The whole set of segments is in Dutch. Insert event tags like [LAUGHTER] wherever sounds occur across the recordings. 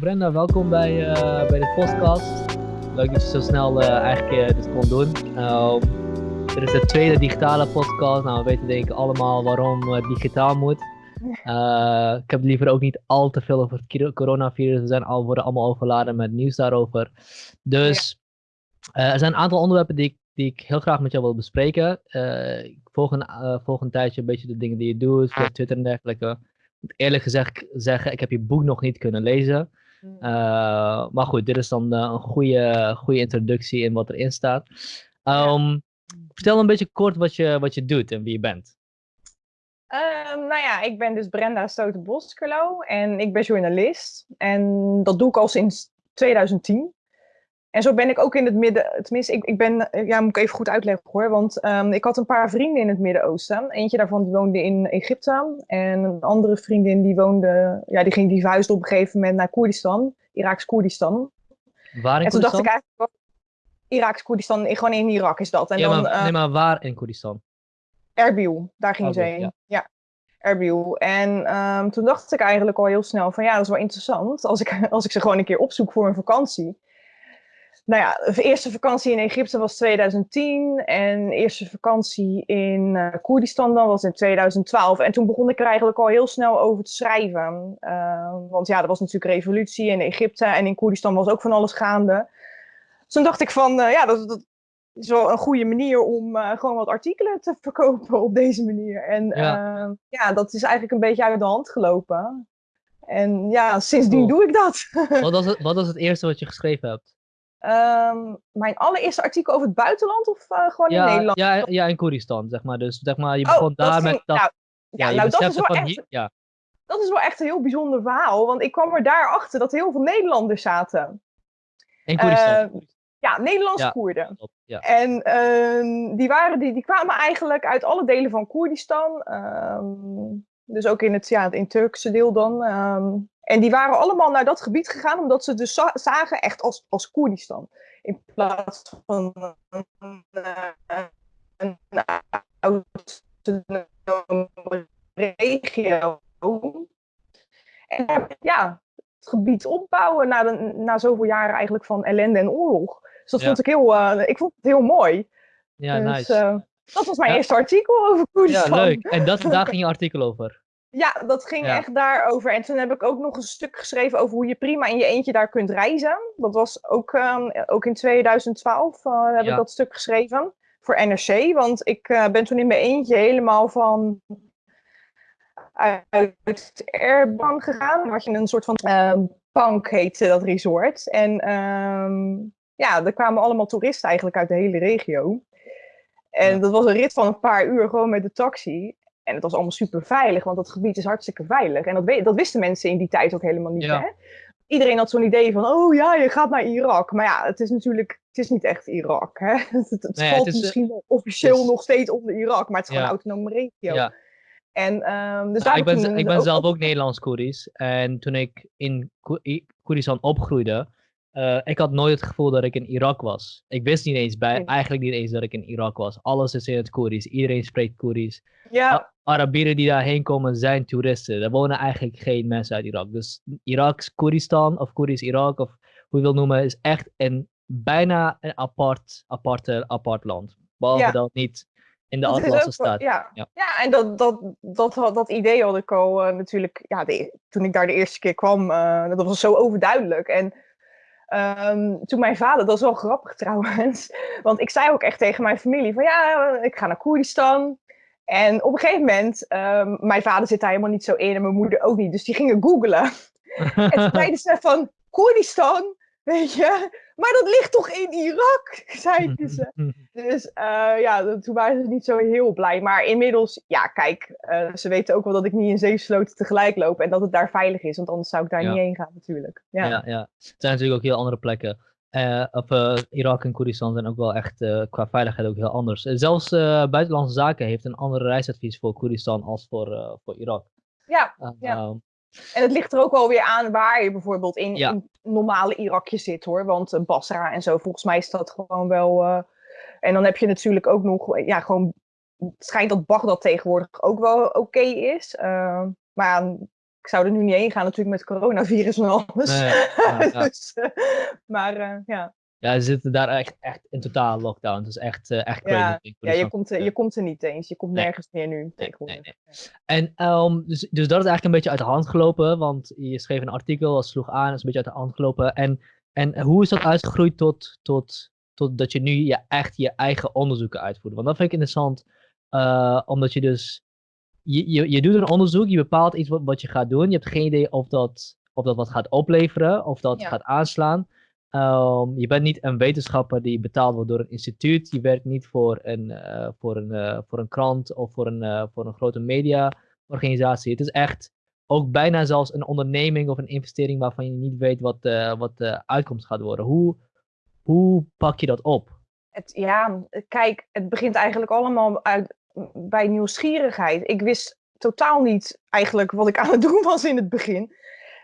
Brenda, welkom bij, uh, bij de podcast. Leuk dat je zo snel uh, eigenlijk dit kon doen. Uh, dit is de tweede digitale podcast. Nou, we weten denk ik allemaal waarom het digitaal moet. [LAUGHS] ik heb liever ook niet al te veel over het coronavirus. We zijn al, worden allemaal overladen met nieuws daarover. Dus er zijn een aantal onderwerpen die ik, die ik heel graag met jou wil bespreken. ik volg een, volg een tijdje een beetje de dingen die je doet, via Twitter en dergelijke moet eerlijk gezegd zeggen, ik heb je boek nog niet kunnen lezen. Hmm. Uh, maar goed, dit is dan uh, een goede, goede introductie in wat erin staat. Um, Vertel een beetje kort wat je, wat je doet en wie je bent. Um, nou ja, ik ben dus Brenda Stoten-Boskerlo en ik ben journalist. En dat doe ik al sinds 2010. En zo ben ik ook in het midden, tenminste, ik, ik ben, eh, ja, moet ik even goed uitleggen hoor, want um, ik had een paar vrienden in het Midden-Oosten. Eentje daarvan die woonde in Egypte en een andere vriendin die woonde, ja, die ging die verhuisde op een gegeven moment naar Koerdistan, Iraks Koerdistan. Waar in en toen dacht ik eigenlijk, Iraks Koerdistan, gewoon in Irak is dat. En ja, dan, maar, uh, nee, maar waar in Koerdistan? Erbil, daar ging ze heen. Ja. ja. Erbil. En um, toen dacht ik eigenlijk al heel snel van ja, dat is wel interessant als ik, [LAUGHS] als ik ze gewoon een keer opzoek voor een vakantie nou ja, de eerste vakantie in Egypte was 2010 en de eerste vakantie in uh, Koerdistan dan was in 2012. En toen begon ik er eigenlijk al heel snel over te schrijven. Uh, want ja, er was natuurlijk revolutie in Egypte en in Koerdistan was ook van alles gaande. Dus toen dacht ik van, uh, ja, dat, dat, is wel een goede manier om gewoon wat artikelen te [LAUGHS] verkopen op deze manier. En ja. ja, dat is eigenlijk een beetje uit de hand gelopen. En ja, sindsdien doe ik dat. wat, was het, [LAUGHS] wat was het eerste wat je geschreven hebt? Um, mijn allereerste artikel over het buitenland of uh, gewoon ja, in Nederland? Ja, ja, in Koerdistan, zeg maar. Dus zeg maar, je oh, begon daar met... Dat, nou, ja, nou, dat is wel echt... Hier, ja. Dat is wel echt een heel bijzonder verhaal, want ik kwam er daarachter dat heel veel Nederlanders zaten. In Koerdistan? Uh, ja, Nederlandse Koerden. Ja. En uh, die, waren, die, die kwamen eigenlijk uit alle delen van Koerdistan. Um, dus ook in het, ja, in het Turkse deel dan. Um, en die waren allemaal naar dat gebied gegaan omdat ze dus zagen echt als, als Koerdistan. In plaats van een, een, autonome regio. En ja, het gebied opbouwen na, de, na zoveel jaren eigenlijk van ellende en oorlog. Dus dat vond ik heel, uh, ik vond het heel mooi. Ja, dus, nice. Uh, dat was mijn eerste artikel over Koerdistan. Ja, leuk. En dat, daar [LAUGHS] ging je artikel over? Ja, dat ging echt daarover. En toen heb ik ook nog een stuk geschreven over hoe je prima in je eentje daar kunt reizen. Dat was ook, um, ook in 2012 uh, eh, heb ik dat stuk geschreven voor NRC. Want ik uh, ben toen in mijn eentje helemaal van uit Airban gegaan. Dan had je een soort van um, Pank heette dat resort. En um, ja, er kwamen allemaal toeristen eigenlijk uit de hele regio. En dat was een rit van een paar uur gewoon met de taxi. En het was allemaal super veilig, want dat gebied is hartstikke veilig. En dat, dat wisten mensen in die tijd ook helemaal niet. Hè? Iedereen had zo'n idee van, oh ja, je gaat naar Irak. Maar ja, het is natuurlijk, het is niet echt Irak. Hè? [LAUGHS] Het, het valt is, misschien officieel nog steeds onder Irak, maar het is gewoon een autonome regio. Ja. En, um, dus nou, ik ben, ik ben zelf ook Nederlands-Koerisch. En toen ik in Koerdistan opgroeide, uh, ik had nooit het gevoel dat ik in Irak was. Ik wist niet eens bij, eigenlijk niet eens dat ik in Irak was. Alles is in het Koerisch. Iedereen spreekt Koerisch. Ja. Arabieren die daarheen komen zijn toeristen. Er wonen eigenlijk geen mensen uit Irak. Dus Iraks Koeristan of Koerisch Irak of hoe je wil noemen, is echt een bijna een apart, aparte, apart land. Behalve ja. dat niet in de Atlasse staat. Ja. ja. Ja. en dat, dat, dat, dat, idee had ik al uh, natuurlijk, ja, de, toen ik daar de eerste keer kwam, uh, dat was zo overduidelijk. En Um, toen mijn vader, dat is wel grappig [LAUGHS] trouwens, want ik zei ook echt tegen mijn familie van ja, ik ga naar Koerdistan. En op een gegeven moment, um, mijn vader zit daar helemaal niet zo in en mijn moeder ook niet, dus die gingen googlen. [LAUGHS] en toen zeiden ze van Koerdistan, weet je, maar dat ligt toch in Irak, [LAUGHS] zeiden ze. Dus uh, ja, toen waren ze niet zo heel blij. Maar inmiddels, ja, kijk, uh, ze weten ook wel dat ik niet in zeesloten tegelijk loop en dat het daar veilig is, want anders zou ik daar niet heen gaan natuurlijk. Ja. ja, ja. Het zijn natuurlijk ook heel andere plekken. Uh, Irak en Koerdistan zijn ook wel echt qua veiligheid ook heel anders. zelfs Buitenlandse Zaken heeft een ander reisadvies voor Koerdistan als voor, voor Irak. Ja, ja. Ehm, en het ligt er ook wel weer aan waar je bijvoorbeeld in, in normale Irakje zit hoor. Want Basra en zo, volgens mij is dat gewoon wel. En dan heb je natuurlijk ook nog, ja, gewoon. Het schijnt dat Bagdad tegenwoordig ook wel oké is. Uh, maar ik zou er nu niet heen gaan natuurlijk met coronavirus en alles. [LAUGHS] dus, maar ja. Ja, ze zitten daar echt, echt in totaal lockdown. Het is echt, uh, echt crazy. Ja, ja je, komt, je komt er niet eens. Je komt nergens meer nu tegenwoordig. Nee, En um, dus, dus dat is eigenlijk een beetje uit de hand gelopen. Want je schreef een artikel, dat sloeg aan, dat is een beetje uit de hand gelopen. En, en hoe is dat uitgegroeid tot, tot, tot dat je nu je, echt je eigen onderzoeken uitvoert? Want dat vind ik interessant. Omdat je dus, je, je, je doet een onderzoek, je bepaalt iets wat, wat je gaat doen. Je hebt geen idee of dat, of dat wat gaat opleveren, of dat gaat aanslaan. Um, je bent niet een wetenschapper die betaald wordt door een instituut. Je werkt niet voor een, uh, voor een, uh, voor een krant of voor een, uh, voor een grote mediaorganisatie. Het is echt ook bijna zelfs een onderneming of een investering waarvan je niet weet wat, wat de uitkomst gaat worden. Hoe, hoe pak je dat op? Het, ja, kijk, het begint eigenlijk allemaal uit, bij nieuwsgierigheid. Ik wist totaal niet eigenlijk wat ik aan het [LAUGHS] doen was in het begin.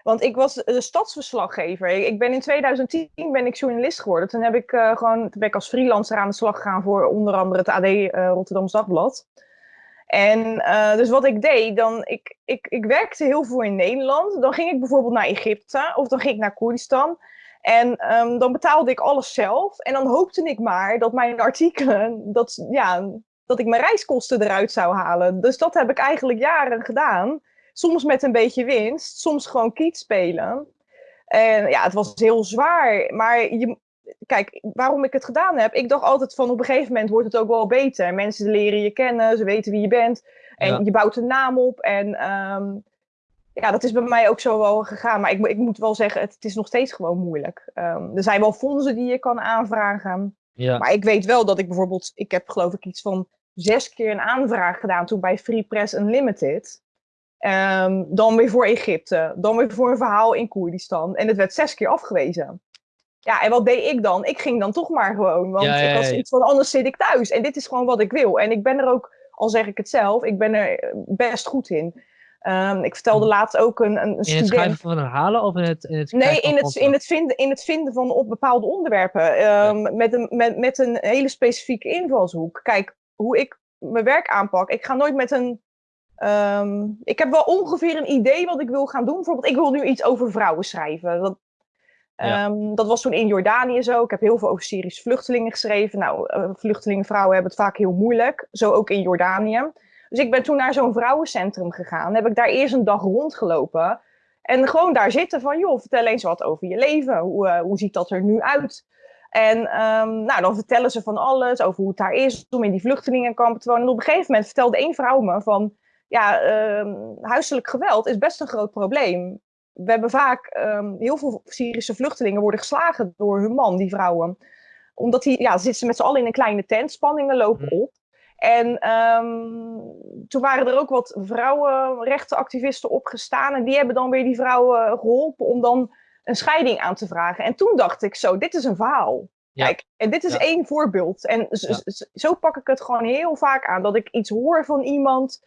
Want ik was de stadsverslaggever. Ik ben in 2010 ben ik journalist geworden. Toen, heb ik, uh, gewoon, toen ben ik als freelancer aan de slag gegaan voor onder andere het AD eh, Rotterdam Dagblad. En uh, dus wat ik deed, dan, ik, ik, ik werkte heel veel in Nederland. Dan ging ik bijvoorbeeld naar Egypte of dan ging ik naar Koerdistan. En um, dan betaalde ik alles zelf. En dan hoopte ik maar dat mijn artikelen, dat, ja, dat ik mijn reiskosten eruit zou halen. Dus dat heb ik eigenlijk jaren gedaan. Soms met een beetje winst, soms gewoon kiet spelen. En ja, het was heel zwaar. Maar je, kijk, waarom ik het gedaan heb, ik dacht altijd van op een gegeven moment wordt het ook wel beter. Mensen leren je kennen, ze weten wie je bent. En je bouwt een naam op. En um, ja, dat is bij mij ook zo wel gegaan. Maar ik, ik moet wel zeggen, het, het is nog steeds gewoon moeilijk. Um, er zijn wel fondsen die je kan aanvragen. Ja. Maar ik weet wel dat ik bijvoorbeeld, ik heb geloof ik iets van zes keer een aanvraag gedaan toen bij Free Press Unlimited. Um, dan weer voor Egypte. Dan weer voor een verhaal in Koerdistan. En het werd zes keer afgewezen. Ja, en wat deed ik dan? Ik ging dan toch maar gewoon. Want ik iets van anders zit ik thuis. En dit is gewoon wat ik wil. En ik ben er ook, al zeg ik het zelf, ik ben er best goed in. Um, ik vertelde laatst ook een, een student... In het schrijven van herhalen of in het, in het Nee, in het, in, het vinden, in het vinden van op bepaalde onderwerpen. Um, met, een, met, met een hele specifieke invalshoek. Kijk, hoe ik mijn werk aanpak. Ik ga nooit met een Um, ik heb wel ongeveer een idee wat ik wil gaan doen. Bijvoorbeeld, ik wil nu iets over vrouwen schrijven. Dat, um, dat was toen in Jordanië zo. Ik heb heel veel over Syrische vluchtelingen geschreven. Nou, uh, vluchtelingen, vrouwen hebben het vaak heel moeilijk. Zo ook in Jordanië. Dus ik ben toen naar zo'n vrouwencentrum gegaan. Heb ik daar eerst een dag rondgelopen. En gewoon daar zitten van, joh, vertel eens wat over je leven. Hoe, uh, hoe ziet dat er nu uit? En um, nou, dan vertellen ze van alles over hoe het daar is om in die vluchtelingenkampen te wonen. En op een gegeven moment vertelde één vrouw me van ja, uh, huiselijk geweld is best een groot probleem. We hebben vaak, um, heel veel Syrische vluchtelingen worden geslagen door hun man, die vrouwen. Omdat die, ja, zitten ze met z'n allen in een kleine tent, spanningen lopen hm. op. En um, toen waren er ook wat vrouwenrechtenactivisten opgestaan. En die hebben dan weer die vrouwen geholpen om dan een scheiding aan te vragen. En toen dacht ik zo, dit is een verhaal. Kijk, en dit is één voorbeeld. En zo, zo pak ik het gewoon heel vaak aan. Dat ik iets hoor van iemand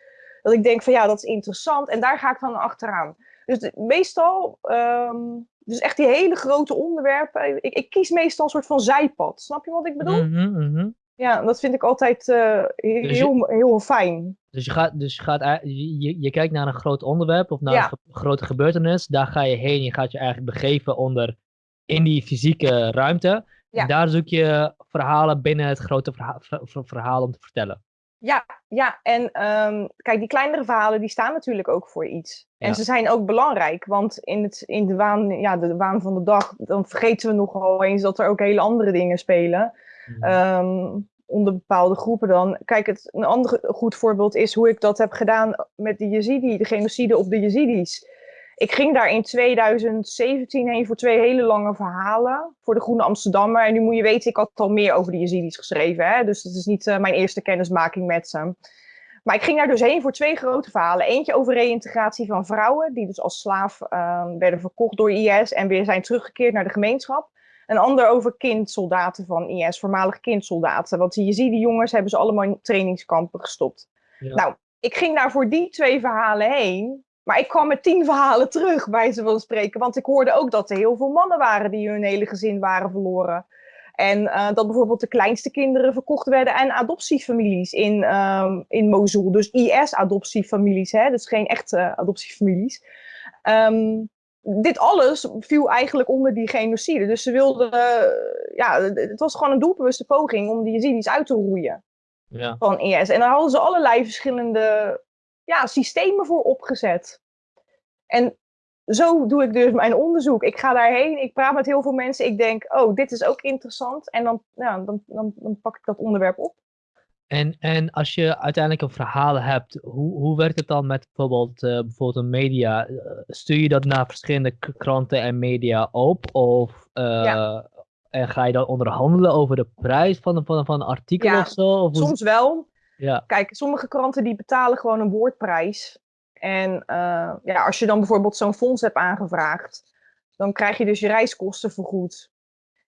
dat ik denk van ja, dat is interessant en daar ga ik dan achteraan. Dus meestal, um, dus echt die hele grote onderwerpen, ik, ik, kies meestal een soort van zijpad. Snap je wat ik bedoel? Mm -hmm, Ja, dat vind ik altijd uh, heel, dus heel fijn. Dus je, gaat, dus je, gaat, je, je kijkt naar een groot onderwerp of naar een grote gebeurtenis. Daar ga je heen. Je gaat je eigenlijk begeven onder in die fysieke ruimte. Ja. En daar zoek je verhalen binnen het grote verhaal, verhaal om te vertellen. Ja, ja. en um, kijk, die kleinere verhalen die staan natuurlijk ook voor iets. En ze zijn ook belangrijk, want in, het, in de, waan, ja, de waan van de dag, dan vergeten we nogal eens dat er ook hele andere dingen spelen. Um, onder bepaalde groepen dan. Kijk, het, een ander goed voorbeeld is hoe ik dat heb gedaan met de Yazidi, de genocide op de Yazidis ik ging daar in 2017 heen voor twee hele lange verhalen voor de Groene Amsterdammer. En nu moet je weten, ik had al meer over de Yazidis geschreven. Hè? Dus dat is niet uh, mijn eerste kennismaking met ze. Maar ik ging daar dus heen voor twee grote verhalen. Eentje over reïntegratie van vrouwen, die dus als slaaf uh, werden verkocht door IS en weer zijn teruggekeerd naar de gemeenschap. Een ander over kindsoldaten van IS, voormalige kindsoldaten. Want die Yazidi jongens hebben ze allemaal in trainingskampen gestopt. Ja. Nou, ik ging daar voor die twee verhalen heen. Maar ik kwam met tien verhalen terug, bij ze van spreken. Want ik hoorde ook dat er heel veel mannen waren die hun hele gezin waren verloren. En uh, dat bijvoorbeeld de kleinste kinderen verkocht werden aan adoptiefamilies in, um, in Mosul. Dus IS-adoptiefamilies, hè? dus geen echte adoptiefamilies. ehm, dit alles viel eigenlijk onder die genocide. Dus ze wilden, ja, het was gewoon een doelbewuste poging om die Yazidis uit te roeien ja. van IS. En daar hadden ze allerlei verschillende ja, systemen voor opgezet. En zo doe ik dus mijn onderzoek. Ik ga daarheen, ik praat met heel veel mensen. Ik denk, oh, dit is ook interessant. En dan, ja, dan, dan, dan pak ik dat onderwerp op. En, en als je uiteindelijk een verhaal hebt, hoe, hoe werkt het dan met bijvoorbeeld, uh, bijvoorbeeld een media? Eh, stuur je dat naar verschillende kranten en media op? Of uh, en ga je dan onderhandelen over de prijs van, van, van een artikel ja, of zo? Of soms wel. Ja. Kijk, sommige kranten die betalen gewoon een woordprijs. En ja, als je dan bijvoorbeeld zo'n fonds hebt aangevraagd, dan krijg je dus je reiskosten vergoed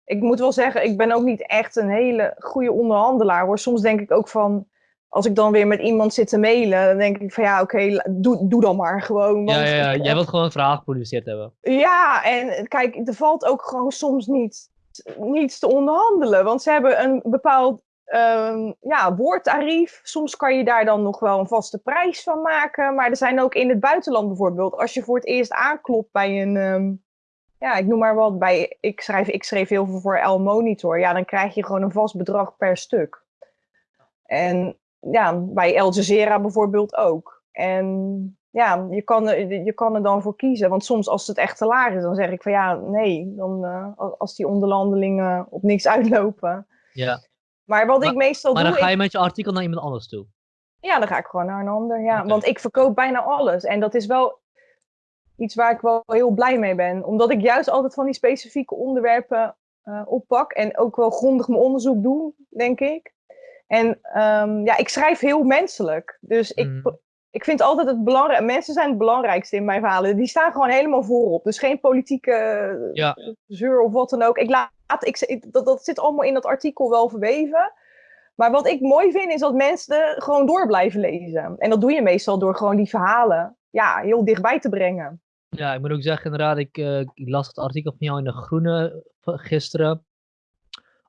ik moet wel zeggen, ik ben ook niet echt een hele goede onderhandelaar hoor. Soms denk ik ook van, als ik dan weer met iemand zit te mailen, dan denk ik van ja, oké, doe, doe dan maar gewoon. Want ja, ja, jij wilt gewoon een verhaal geproduceerd hebben. Ja, en kijk, er valt ook gewoon soms niet, niets te onderhandelen. Want ze hebben een bepaald um, ja, woordtarief. Soms kan je daar dan nog wel een vaste prijs van maken. Maar er zijn ook in het buitenland bijvoorbeeld, als je voor het eerst aanklopt bij een, ehm, ja, ik noem maar wat, bij, ik, schrijf, ik schreef heel veel voor El Monitor. Ja, dan krijg je gewoon een vast bedrag per stuk. En ja, bij El Jazeera bijvoorbeeld ook. En ja, je kan, je kan er dan voor kiezen. Want soms als het echt te laag is, dan zeg ik van ja, nee. Dan, uh, als die onderlandelingen op niks [LAUGHS] uitlopen. Ja. Maar wat ik meestal doe... Maar dan ga je met je artikel naar iemand anders toe? Ja, dan ga ik gewoon naar een ander, ja. Want ik verkoop bijna alles. En dat is wel iets waar ik wel heel blij mee ben. Omdat ik juist altijd van die specifieke onderwerpen uh, oppak. En ook wel grondig mijn onderzoek doe, denk ik. En um, ja, ik schrijf heel menselijk. Dus ik, mhm. ik vind altijd het belangrijk. Mensen zijn het belangrijkste in mijn verhalen. Die staan gewoon helemaal voorop. Dus geen politieke ja. zeur of wat dan ook. Ik laat, ik, dat, dat zit allemaal in dat artikel wel verweven. Maar wat ik mooi vind is dat mensen gewoon door blijven lezen. En dat doe je meestal door gewoon die verhalen ja, heel dichtbij te brengen. Ja, ik moet ook zeggen, inderdaad, ik, uh, ik las het artikel van jou in de Groene gisteren.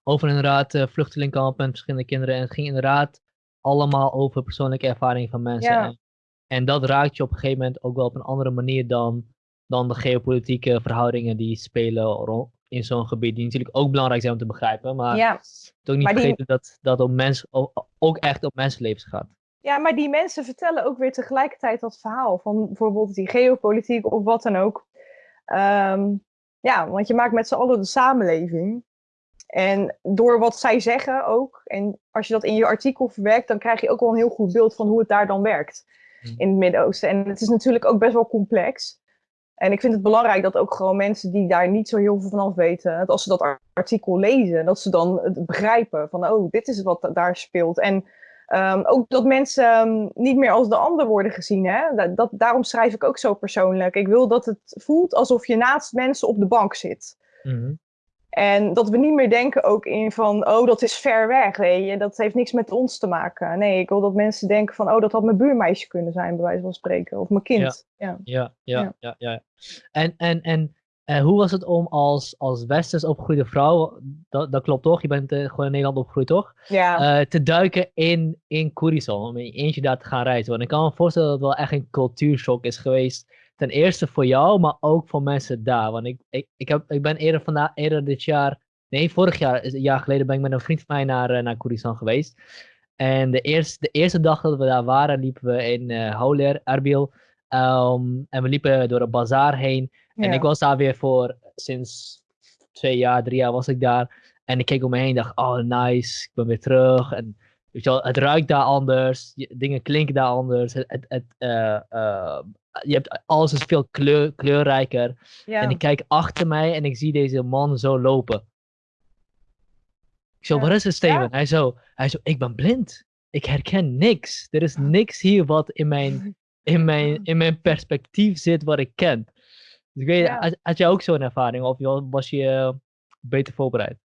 Over inderdaad uh, vluchtelingkampen en verschillende kinderen. En het ging inderdaad allemaal over persoonlijke ervaringen van mensen. En, en, dat raakt je op een gegeven moment ook wel op een andere manier dan, dan de geopolitieke verhoudingen die spelen in zo'n gebied. Die natuurlijk ook belangrijk zijn om te begrijpen. Maar ja. toch niet vergeten dat dat om mens, ook echt op mensenlevens gaat. Ja, maar die mensen vertellen ook weer tegelijkertijd dat verhaal van bijvoorbeeld die geopolitiek of wat dan ook. Ehm, ja, want je maakt met z'n allen de samenleving. En door wat zij zeggen ook, en als je dat in je artikel verwerkt, dan krijg je ook wel een heel goed beeld van hoe het daar dan werkt hmm. in het Midden-Oosten. En het is natuurlijk ook best wel complex. En ik vind het belangrijk dat ook gewoon mensen die daar niet zo heel veel van af weten, dat als ze dat artikel lezen, dat ze dan het begrijpen van, oh, dit is wat daar speelt. En Um, ook dat mensen um, niet meer als de ander worden gezien. Hè? Dat, dat, daarom schrijf ik ook zo persoonlijk. Ik wil dat het voelt alsof je naast mensen op de bank zit. Mm -hmm. En dat we niet meer denken ook in van, oh, dat is ver weg, weet je. Dat heeft niks met ons te maken. Nee, ik wil dat mensen denken van, oh, dat had mijn buurmeisje kunnen zijn, bij wijze van spreken. Of mijn kind. Ja, ja, ja, ja. ja, ja. En, en, en uh, hoe was het om als, als westers opgegroeide vrouw, dat, dat klopt toch? Je bent uh, gewoon in Nederland opgegroeid toch? Ja. Uh, te duiken in, in Koerison, om in je eentje daar te gaan reizen. Want ik kan me voorstellen dat het wel echt een cultuurshock is geweest. Ten eerste voor jou, maar ook voor mensen daar. Want ik, ik, ik, heb, ik ben eerder, vandaag, eerder dit jaar, nee, vorig jaar, een jaar geleden ben ik met een vriend van mij naar, naar Koerison geweest. En de eerste, de eerste dag dat we daar waren, liepen we in uh, Houler, Erbil. Um, en we liepen door een bazaar heen. En ik was daar weer voor, sinds twee jaar, drie jaar was ik daar. En ik keek om me heen en dacht, oh nice, ik ben weer terug. En weet je wel, het ruikt daar anders, dingen klinken daar anders. Het, het, het uh, uh, je hebt, alles is veel kleur, kleurrijker. Ja. En ik kijk achter mij en ik zie deze man zo lopen. Ik zo, ja. wat is het Steven? Ja. Hij zo, hij zo, ik ben blind. Ik herken niks. Er is niks hier wat in mijn, [LAUGHS] in mijn, in mijn perspectief zit wat ik ken. Dus ik weet, ja. had, had jij ook zo'n ervaring of was je eh, beter voorbereid?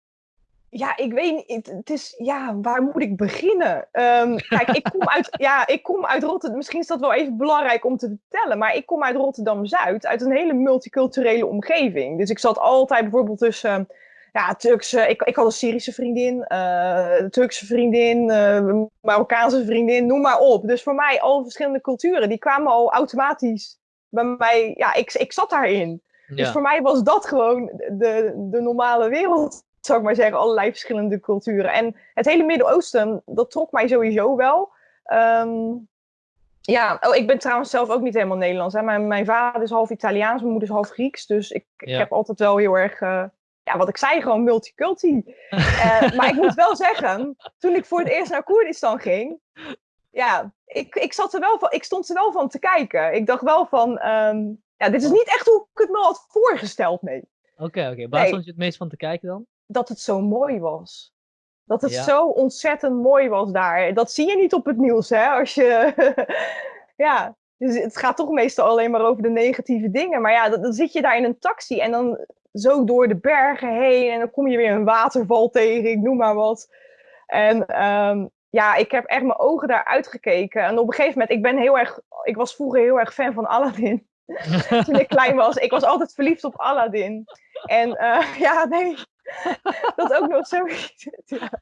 Ja, ik weet niet. Het is, ja, waar moet ik beginnen? Um, kijk, ik kom uit, [LAUGHS] ja, ik kom uit Rotterdam. Misschien is dat wel even belangrijk om te vertellen. Maar ik kom uit Rotterdam-Zuid, uit een hele multiculturele omgeving. Dus ik zat altijd bijvoorbeeld tussen, ja, Turkse... Ik, ik had een Syrische vriendin, uh, Turkse vriendin, uh, Marokkaanse vriendin, noem maar op. Dus voor mij, al verschillende culturen, die kwamen al automatisch bij mij, ja, ik, ik zat daarin. Dus voor mij was dat gewoon de, de normale wereld, zou ik maar zeggen. Allerlei verschillende culturen. En het hele Midden-Oosten, dat trok mij sowieso wel. Ehm, ja, oh, ik ben trouwens zelf ook niet helemaal Nederlands. Hè. Mijn, mijn vader is half Italiaans, mijn moeder is half Grieks. Dus ik, ik heb altijd wel heel erg, uh, ja, wat ik zei, gewoon multiculti. uh, [LAUGHS] maar ik moet wel zeggen, toen ik voor het eerst naar Koerdistan ging, ja, ik, ik, zat er wel van, ik stond er wel van te kijken. Ik dacht wel van, ehm, ja, dit is niet echt hoe ik het me had voorgesteld, nee. Oké, oké. Waar stond je het meest van te kijken dan? Dat het zo mooi was. Dat het zo ontzettend mooi was daar. Dat zie je niet op het nieuws, hè? Als je. [LAUGHS] ja, dus het gaat toch meestal alleen maar over de negatieve dingen. Maar ja, dan, dan, zit je daar in een taxi en dan zo door de bergen heen. En dan kom je weer een waterval tegen, ik noem maar wat. En um, ja, ik heb echt mijn ogen daar uitgekeken. En op een gegeven moment, ik ben heel erg. Ik was vroeger heel erg fan van Aladdin. [LAUGHS] Toen ik klein was. Ik was altijd verliefd op Aladdin. En uh, [LAUGHS] ja, nee. dat ook nog zo. [LAUGHS] ja.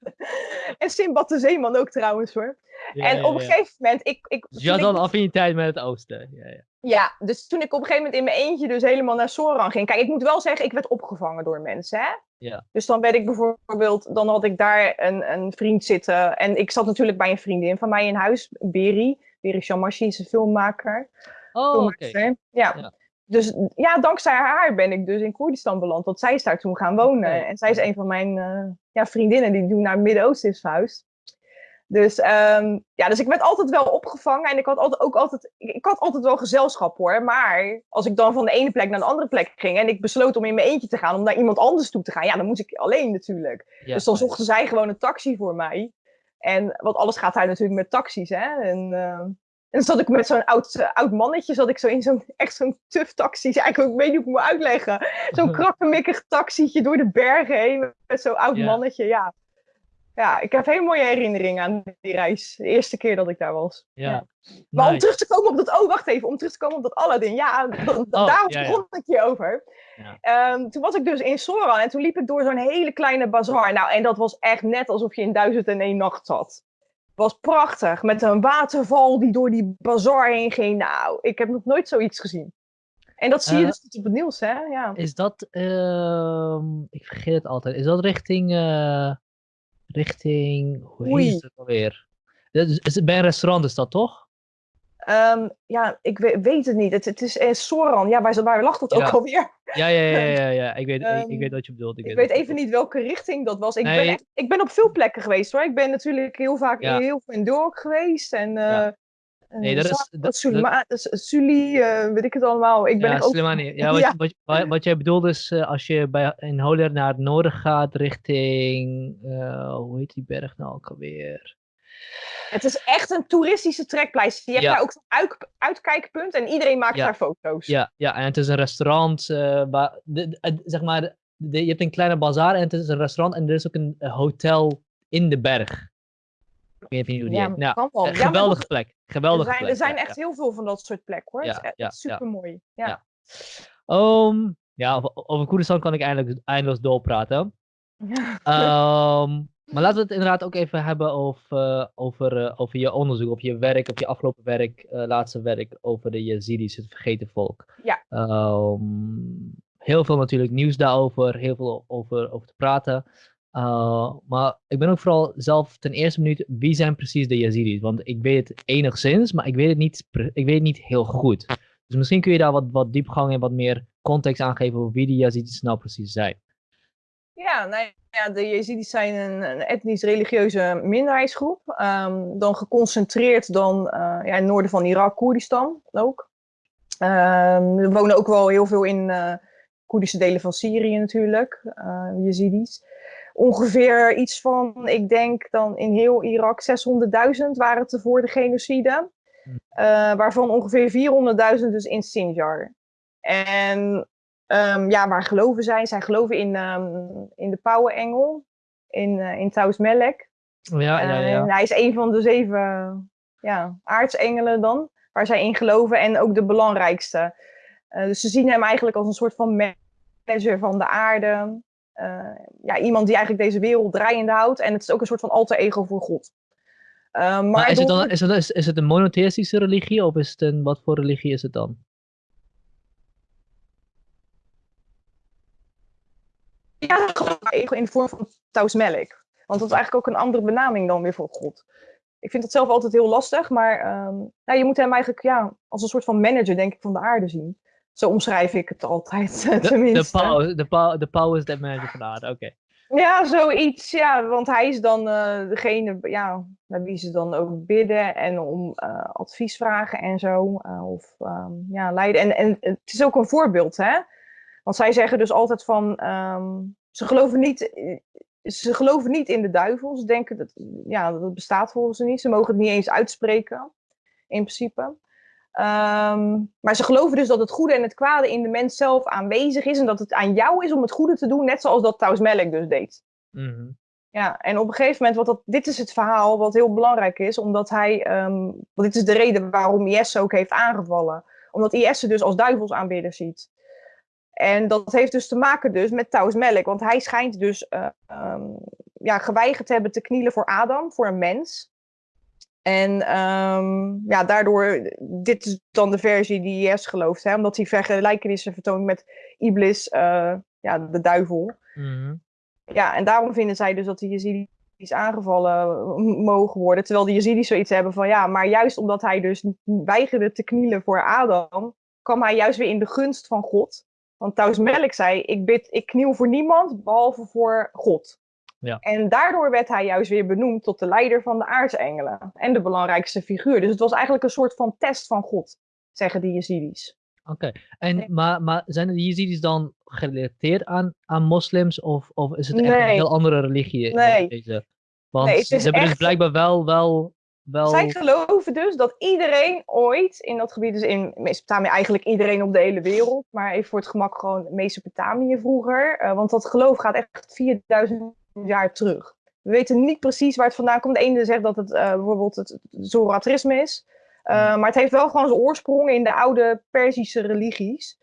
En Simbad de Zeeman ook trouwens hoor. en op een gegeven moment. Ik, ik, dus je had dan affiniteit met het oosten. Ja, ja. Ja, dus toen ik op een gegeven moment in mijn eentje dus helemaal naar Soran ging. Kijk, ik moet wel zeggen, ik werd opgevangen door mensen. Hè? Ja. Dus dan werd ik bijvoorbeeld, dan had ik daar een, een vriend zitten. En ik zat natuurlijk bij een vriendin van mij in huis, Beri. Beri Shamashi is een filmmaker. Oh, oké. Ja. Dus ja, dankzij haar ben ik dus in Koerdistan beland. Want zij is daar toen gaan wonen. En zij is een van mijn uh, ja, vriendinnen die toen naar het Midden-Oosten is verhuisd. Dus, um, ja, dus ik werd altijd wel opgevangen en ik had altijd, ook altijd, ik had altijd wel gezelschap hoor. Maar als ik dan van de ene plek naar de andere plek ging en ik besloot om in mijn eentje te gaan, om naar iemand anders toe te gaan, ja, dan moest ik alleen natuurlijk. dus dan zochten zij gewoon een taxi voor mij. En want alles gaat daar natuurlijk met taxis, hè. En, uh, en dan zat ik met zo'n oud, uh, oud mannetje, zat ik zo in zo'n echt zo'n tuf taxi. Eigenlijk, ik weet niet hoe ik moet uitleggen. Zo'n [LAUGHS] krakkemikkig taxietje door de bergen heen met zo'n oud mannetje, ja ja, ik heb hele mooie herinneringen aan die reis. De eerste keer dat ik daar was. Ja. Maar om terug te komen op dat... Oh, wacht even. Om terug te komen op dat Aladdin. Ja, [LAUGHS] oh, daar begon ik je over. Um, toen was ik dus in Soran en toen liep ik door zo'n hele kleine bazaar. Nou, en dat was echt net alsof je in duizend en één nacht zat. Het was prachtig. Met een waterval die door die bazaar heen ging. Nou, ik heb nog nooit zoiets gezien. En dat zie je uh, dus op het nieuws, hè? Ja. Is dat... Uh, ik vergeet het altijd. Is dat richting... Uh richting, hoe Oei. heet het alweer? Bij een restaurant is dat toch? Um, ja, ik weet, weet, het niet. Het, het is in Soran. Ja, waar, waar lag dat ook alweer? Ja, ja, ja, ja, ja. [LAUGHS] Ik, weet, um, ik, ik, weet wat je bedoelt. Ik, ik weet, weet even niet welke richting dat was. Ik, nee. ben echt, ik ben op veel plekken geweest hoor. Ik ben natuurlijk heel vaak ja. heel veel in Dork geweest. En uh, ja. Nee, dat is... Dat, Sulima, dat, Suli, uh, weet ik het allemaal. Ik ben ja, ook... Ja, wat, [LAUGHS] ja. Wat, wat, wat, jij bedoelt is, als je bij, in Holer naar het noorden gaat, richting... Hoe heet die berg nou ook alweer? Het is echt een toeristische trekpleister. Je hebt ja. daar ook uit, uitkijkpunt en iedereen maakt daar foto's. Ja, ja, en het is een restaurant. waar, de, de, zeg maar, de, je hebt een kleine bazaar en het is een restaurant en er is ook een hotel in de berg. Ja, ja, geweldige plek. Geweldige er zijn, plek. Er zijn echt heel veel van dat soort plekken hoor. Ja, echt super mooi. Ja. Um, ja, over Koerdistan kan ik eindelijk eindeloos doorpraten. um, [LAUGHS] maar laten we het inderdaad ook even hebben over, over, uh, over je onderzoek, of je werk, of je afgelopen werk, uh, laatste werk over de Yazidis, het vergeten volk. Ja. Um, heel veel natuurlijk nieuws daarover, heel veel over, over te praten. Uh, maar ik ben ook vooral zelf ten eerste minuut, wie zijn precies de Yazidis? Want ik weet het enigszins, maar ik weet het niet, ik weet het niet heel goed. Dus misschien kun je daar wat, wat diepgang en wat meer context aangeven over wie die Yazidis nou precies zijn. Ja, nou ja, de Yazidis zijn een, een etnisch-religieuze minderheidsgroep. Um, dan geconcentreerd dan uh, ja, in het noorden van Irak, Koerdistan ook. Um, wonen ook wel heel veel in uh, Koerdische delen van Syrië natuurlijk, uh, Yazidis ongeveer iets van, ik denk dan in heel Irak 600.000 waren het voor de genocide. Uh, waarvan ongeveer 400.000 dus in Sinjar. En um, ja, waar geloven zij? Zij geloven in, um, in de Pauwenengel, in, uh, in Taus Melek. Ja, ja, ja. hij is een van de zeven ja, aartsengelen dan, waar zij in geloven en ook de belangrijkste. Uh, dus ze zien hem eigenlijk als een soort van manager van de aarde. Eh, ja, iemand die eigenlijk deze wereld draaiende houdt. En het is ook een soort van alter ego voor God. Eh, maar, maar is, het dan, is, het, is, is het een monotheïstische religie of is het een, wat voor religie is het dan? ja, ego in de vorm van tausmelk. Want dat is eigenlijk ook een andere benaming dan weer voor God. Ik vind dat zelf altijd heel lastig, maar ehm, nou, je moet hem eigenlijk ja, als een soort van manager, denk ik, van de aarde zien. Zo omschrijf ik het altijd, de, tenminste. De power, de, power, de power is that manager van de aarde, oké. Ja, zoiets, ja, want hij is dan uh, degene ja, naar wie ze dan ook bidden en om uh, advies vragen en zo. Uh, of um, ja, leiden. En, en het is ook een voorbeeld, hè. Want zij zeggen dus altijd van, um, ze geloven niet ze geloven niet in de duivel. Ze denken dat, ja, dat bestaat volgens ze niet. Ze mogen het niet eens uitspreken, in principe. Um, maar ze geloven dus dat het goede en het kwade in de mens zelf aanwezig is. En dat het aan jou is om het goede te doen, net zoals dat Taus Melk dus deed. Mm -hmm. Ja, en op een gegeven moment, wat dat, dit is het verhaal wat heel belangrijk is, omdat hij, um, want dit is de reden waarom IS ook heeft aangevallen. Omdat IS ze dus als duivelsaanbidder ziet. En dat heeft dus te maken dus met Taus Melk, want hij schijnt dus uh, um, ja, geweigerd te hebben te knielen voor Adam, voor een mens. En um, ja, daardoor, dit is dan de versie die IS gelooft, hè, omdat hij vergelijkenissen vertoont met Iblis, uh, ja, de duivel. Mm -hmm. Ja, en daarom vinden zij dus dat de Jezidis aangevallen mogen worden, terwijl de Jezidis zoiets hebben van, ja, maar juist omdat hij dus weigerde te knielen voor Adam, kwam hij juist weer in de gunst van God. Want Taus Melk zei, ik, bid, ik kniel voor niemand behalve voor God. Ja. En daardoor werd hij juist weer benoemd tot de leider van de aartsengelen. En de belangrijkste figuur. Dus het was eigenlijk een soort van test van God, zeggen de Jezidis. Oké, okay. en maar, maar zijn de Jezidis dan gerelateerd aan, aan moslims? Of, of is het echt nee. een heel andere religie? Nee. Deze? Want nee, ze hebben echt... dus blijkbaar wel, wel, wel... Zij geloven dus dat iedereen ooit in dat gebied, dus in Mesopotamië eigenlijk iedereen op de hele wereld, maar even voor het gemak gewoon Mesopotamië vroeger. Uh, want dat geloof gaat echt 4000 jaar terug. We weten niet precies waar het vandaan komt. De ene zegt dat het uh, bijvoorbeeld het Zoroastrisme is. Uh, maar het heeft wel gewoon zijn oorsprong in de oude Perzische religies.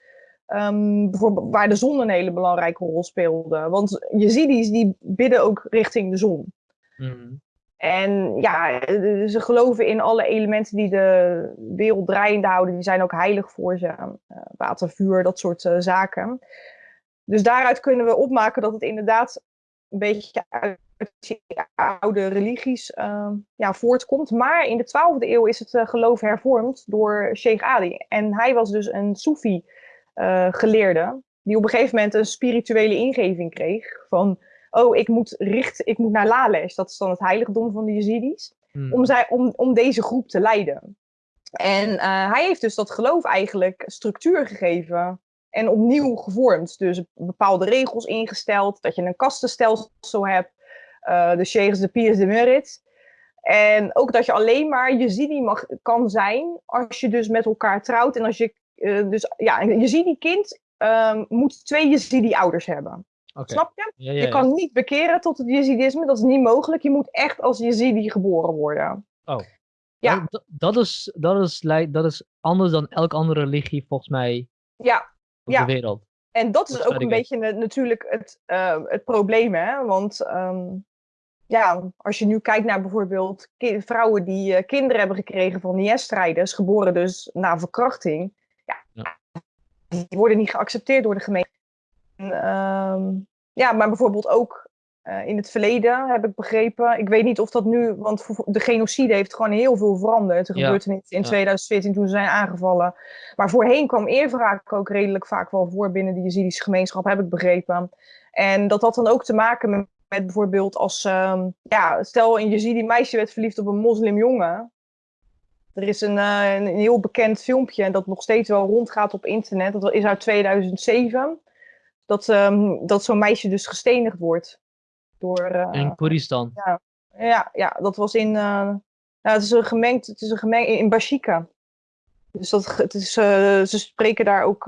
Um, bijvoorbeeld waar de zon een hele belangrijke rol speelde. Want Jezidis die bidden ook richting de zon. Mm. En ja, ze geloven in alle elementen die de wereld draaiende houden. Die zijn ook heilig voor ze. Uh, water, vuur, dat soort uh, zaken. Dus daaruit kunnen we opmaken dat het inderdaad een beetje uit die oude religies uh, ja, voortkomt. Maar in de 12e eeuw is het uh, geloof hervormd door Sheikh Ali. En hij was dus een Soefi uh, geleerde, die op een gegeven moment een spirituele ingeving kreeg van, oh, ik moet, richt, ik moet naar Lales, dat is dan het heiligdom van de Jezidis, Hmm. om, zij, om, om deze groep te leiden. En uh, hij heeft dus dat geloof eigenlijk structuur gegeven en opnieuw gevormd. Dus bepaalde regels ingesteld, dat je een kastenstelsel hebt, uh, de sheikhs, de piers, de merit. En ook dat je alleen maar Jezidi mag, kan zijn als je dus met elkaar trouwt. En als je, uh, dus ja, een Jezidi-kind um, moet twee Jezidi-ouders hebben. Okay. Snap je? Ja, ja, je kan niet bekeren tot het Jezidisme, dat is niet mogelijk. Je moet echt als Jezidi geboren worden. Oh. Ja. Dat, dat, is, dat, is, dat is anders dan elke andere religie volgens mij ja. Ja. de wereld. En dat is ook een beetje natuurlijk het, uh, het probleem, hè? Want um, ja, als je nu kijkt naar bijvoorbeeld vrouwen die uh, kinderen hebben gekregen van IS-strijders, geboren dus na verkrachting, ja, ja. die worden niet geaccepteerd door de gemeente. En, um, ja, maar bijvoorbeeld ook uh, in het verleden heb ik begrepen, ik weet niet of dat nu, want de genocide heeft gewoon heel veel veranderd. Er Ja. gebeurde niet in Ja. 2014 toen ze zijn aangevallen. Maar voorheen kwam eerwraak ook redelijk vaak wel voor binnen de Jezidische gemeenschap, heb ik begrepen. En dat had dan ook te maken met, met bijvoorbeeld als, um, ja, stel een Jezidi meisje werd verliefd op een moslimjongen. Er is een, uh, een heel bekend filmpje dat nog steeds wel rondgaat op internet. Dat is uit 2007. Dat, um, dat zo'n meisje dus gestenigd wordt. Door, uh, In Koeristan. ja, ja, ja, dat was in. Uh, nou, het is een gemengd. Het is een gemengd in Bashika. Dus dat, het is, uh, ze spreken daar ook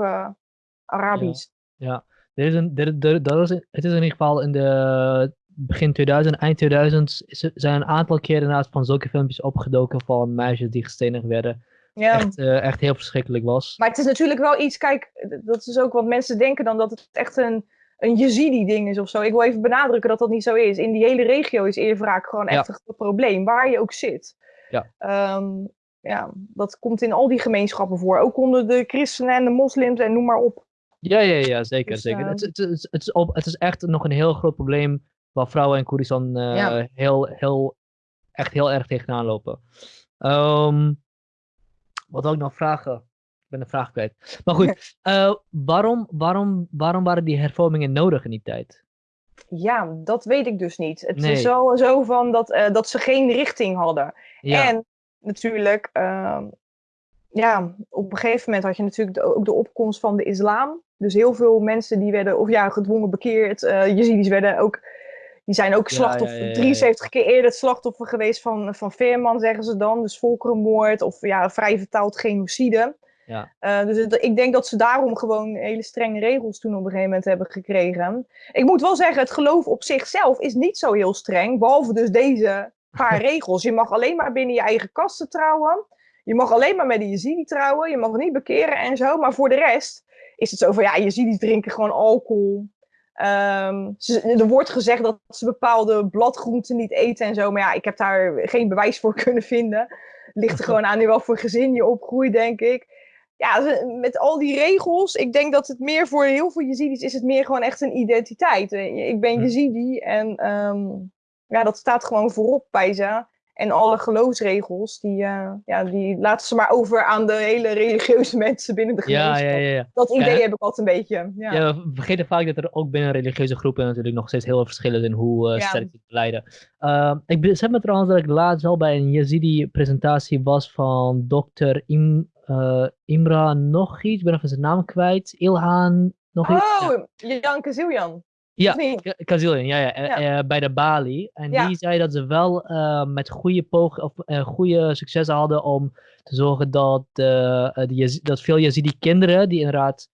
Arabisch. Ja, er is een, er, er, dat is, het is in ieder geval in de begin 2000, eind 2000 is, zijn een aantal keren naast van zulke filmpjes opgedoken van meisjes die gestenigd werden. Ja. Echt, uh, echt heel verschrikkelijk was. Maar het is natuurlijk wel iets, kijk, dat is ook wat mensen denken dan dat het echt een, een Jezidi-ding is of zo. Ik wil even benadrukken dat dat niet zo is. In die hele regio is eerwraak gewoon echt Ja. een probleem, waar je ook zit. Ja. Ehm, ja, dat komt in al die gemeenschappen voor. Ook onder de christenen en de moslims en noem maar op. Ja, ja, ja zeker. Dus, zeker. ehm, Het, het, is op, het is echt nog een heel groot probleem waar vrouwen in Koerdistan eh, Ja. heel, heel, echt heel erg tegenaan lopen. Ehm, wat wil ik nog vragen? Ik ben de vraag kwijt. Maar goed, [LAUGHS] eh, waarom, waarom, waarom waren die hervormingen nodig in die tijd? Ja, dat weet ik dus niet. Het Nee. is wel zo van dat, eh, dat ze geen richting hadden. Ja, En natuurlijk, ehm, ja, op een gegeven moment had je natuurlijk de- ook de opkomst van de islam. Dus heel veel mensen die werden, of ja, gedwongen bekeerd. eh Jezidis werden ook, die zijn ook slachtoffer, ja, ja, ja, ja. 73 keer eerder het slachtoffer geweest van, van Veerman, zeggen ze dan. Dus volkerenmoord, of ja, vrij vertaald genocide. Ja. Eh, dus het- ik denk dat ze daarom gewoon hele strenge regels toen op een gegeven moment hebben gekregen. Ik moet wel zeggen, het geloof op zichzelf is niet zo heel streng. Behalve dus deze paar [LAUGHS] regels. Je mag alleen maar binnen je eigen kasten trouwen. Je mag alleen maar met de Jezidi trouwen. Je mag niet bekeren en zo. Maar voor de rest is het zo van, ja, Jezidis drinken gewoon alcohol. Ehm, ze- er wordt gezegd dat ze bepaalde bladgroenten niet eten en zo. Maar ja, ik heb daar geen bewijs voor [LAUGHS] kunnen vinden. Ligt er gewoon aan in wat voor gezin je opgroeit, denk ik. Ja, met al die regels, ik denk dat het meer voor heel veel Jezidis is het meer gewoon echt een identiteit. Eh, Ik ben Hm. Jezidi en ehm, ja, dat staat gewoon voorop bij ze. En alle geloofsregels, die, eh, ja, die laten ze maar over aan de hele religieuze [LAUGHS] mensen binnen de gemeenschap. ja, ja. ja. Dat idee heb ik altijd een beetje. Ja. We vergeten vaak dat er ook binnen religieuze groepen natuurlijk nog steeds heel veel verschillen zijn hoe eh sterk ze te leiden. Ehm, ik besef me trouwens dat ik laatst wel bij een Yazidi-presentatie was van dokter Im, eh, Imra nog iets, ik ben even zijn naam kwijt. Ilhan nog iets. Ja. Oh, Jan Kaziljan. Ja, of niet? Ka- Kazilian, ja, ja, eh, Ja. bij de Bali. En Ja. die zei dat ze wel eh, met goede, of, goede successen hadden om te zorgen dat, Yaz- dat veel Yazidi-kinderen, die inderdaad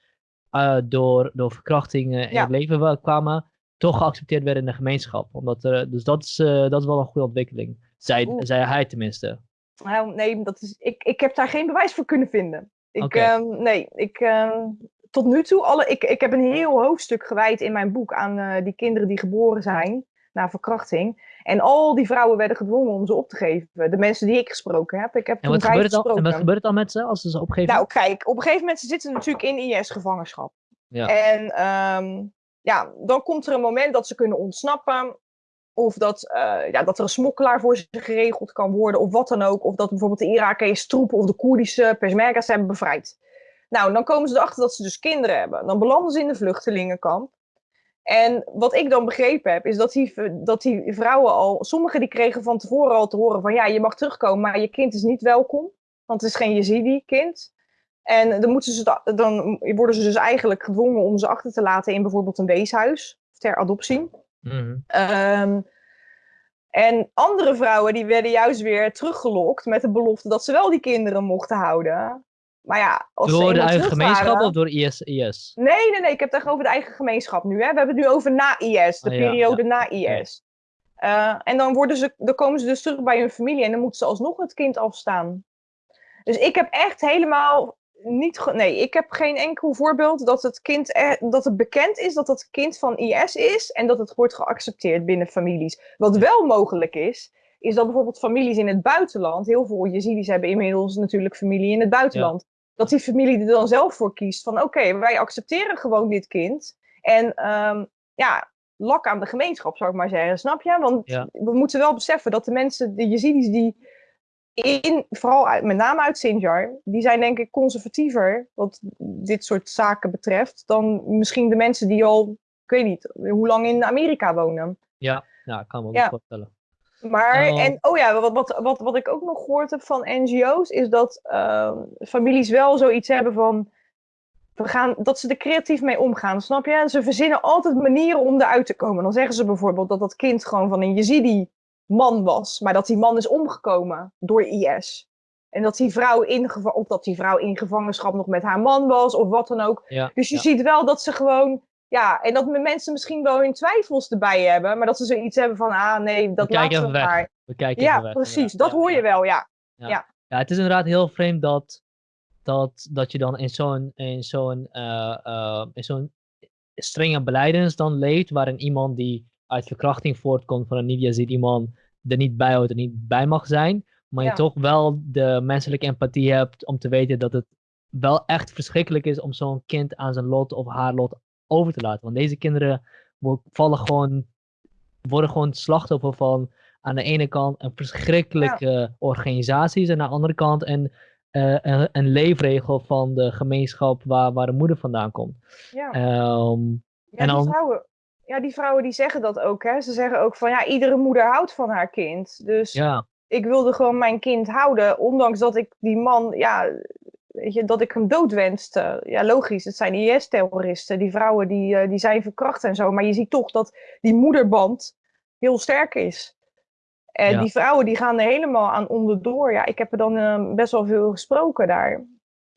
door, door verkrachtingen in Ja. het leven wa- kwamen, toch geaccepteerd werden in de gemeenschap. Omdat er, dus dat is, dat is wel een goede ontwikkeling. Zei, Oeh. zei hij tenminste. Nou, nee, dat is, ik, ik heb daar geen bewijs voor kunnen vinden. Ik, ehm, nee, ik, ehm, tot nu toe, alle, ik, ik heb een heel hoofdstuk gewijd in mijn boek aan eh, die kinderen die geboren zijn na verkrachting. En al die vrouwen werden gedwongen om ze op te geven. De mensen die ik gesproken heb. Ik heb En wat, gebeurt er dan, en wat gebeurt dan met ze als ze ze opgeven? Nou, kijk, op een gegeven moment ze zitten natuurlijk in IS-gevangenschap. Ja. En ehm, ja, dan komt er een moment dat ze kunnen ontsnappen. Of dat, eh, ja, dat er een smokkelaar voor ze geregeld kan worden, of wat dan ook. Of dat bijvoorbeeld de Iraakse troepen of de Koerdische Peshmerga's hebben bevrijd. Nou, dan komen ze erachter dat ze dus kinderen hebben. Dan belanden ze in de vluchtelingenkamp. En wat ik dan begrepen heb, is dat die, dat die vrouwen al... Sommigen die kregen van tevoren al te horen van... Ja, je mag terugkomen, maar je kind is niet welkom. Want het is geen Yazidi-kind. En dan, moeten ze, da- dan worden ze dus eigenlijk gedwongen om ze achter te laten in bijvoorbeeld een weeshuis. Ter adoptie. Mhm. Ehm, en andere vrouwen die werden juist weer teruggelokt met de belofte dat ze wel die kinderen mochten houden. Maar ja, als ze Door de eigen gemeenschap waren- of door IS? IS? Nee, nee, nee, ik heb het echt over de eigen gemeenschap nu. Hè. We hebben het nu over na IS, de Ah, periode ja, na. IS. Eh, en dan, worden ze, dan komen ze dus terug bij hun familie en dan moeten ze alsnog het kind afstaan. Dus ik heb echt helemaal niet. Nee, ik heb geen enkel voorbeeld dat het kind er, dat het bekend is dat het kind van IS is en dat het wordt geaccepteerd binnen families. Wat wel mogelijk is, is dat bijvoorbeeld families in het buitenland, heel veel Jezidis hebben inmiddels natuurlijk familie in het buitenland, dat die familie er dan zelf voor kiest van oké, wij accepteren gewoon dit kind. En ehm, ja, lak aan de gemeenschap zou ik maar zeggen, snap je? Want Ja. we moeten wel beseffen dat de mensen, de Jezidis die in, vooral uit, met name uit Sinjar, die zijn denk ik conservatiever wat dit soort zaken betreft, dan misschien de mensen die al, ik weet niet, hoe lang in Amerika wonen. Ja, ja, ik kan me wel Ja. voorstellen. Maar, Oh. en oh ja, wat, wat, wat, wat ik ook nog gehoord heb van NGO's, is dat ehm, families wel zoiets hebben van, we gaan, dat ze er creatief mee omgaan, snap je? Ze verzinnen altijd manieren om eruit te komen. Dan zeggen ze bijvoorbeeld dat dat kind gewoon van een Yazidi man was, maar dat die man is omgekomen door IS. En dat die vrouw in, of dat die vrouw in gevangenschap nog met haar man was, of wat dan ook. Ja, Dus je ja. ziet wel dat ze gewoon, ja, en dat mensen misschien wel hun twijfels erbij hebben, maar dat ze zoiets hebben van, ah nee, dat we weg. maar. We kijken Ja, weg, precies. inderdaad. Dat Ja, hoor je wel, ja. Ja, het is inderdaad heel vreemd dat, dat, dat je dan in zo'n in zo'n eh, eh, in zo'n strenge beleidens dan leeft, waarin iemand die uit verkrachting voortkomt van een niet-Yazidi man er niet bij hoort en niet bij mag zijn, maar Ja. je toch wel de menselijke empathie hebt om te weten dat het wel echt verschrikkelijk is om zo'n kind aan zijn lot of haar lot over te laten. Want deze kinderen vallen gewoon, worden gewoon slachtoffer van aan de ene kant een verschrikkelijke ja. organisaties en aan de andere kant een, uh, een, een, leefregel van de gemeenschap waar, waar de moeder vandaan komt. Ja. Um, ja, en dan, die vrouwen, ja, die vrouwen die zeggen dat ook. Hè? Ze zeggen ook van ja, iedere moeder houdt van haar kind. Dus ja. ik wilde gewoon mijn kind houden, ondanks dat ik die man, ja, weet je, dat ik hem doodwenste. Ja, logisch, het zijn IS-terroristen. Die vrouwen die, uh, die zijn verkracht en zo. Maar je ziet toch dat die moederband heel sterk is. En die vrouwen die gaan er helemaal aan onderdoor. Ja, ik heb er dan uh, best wel veel gesproken daar.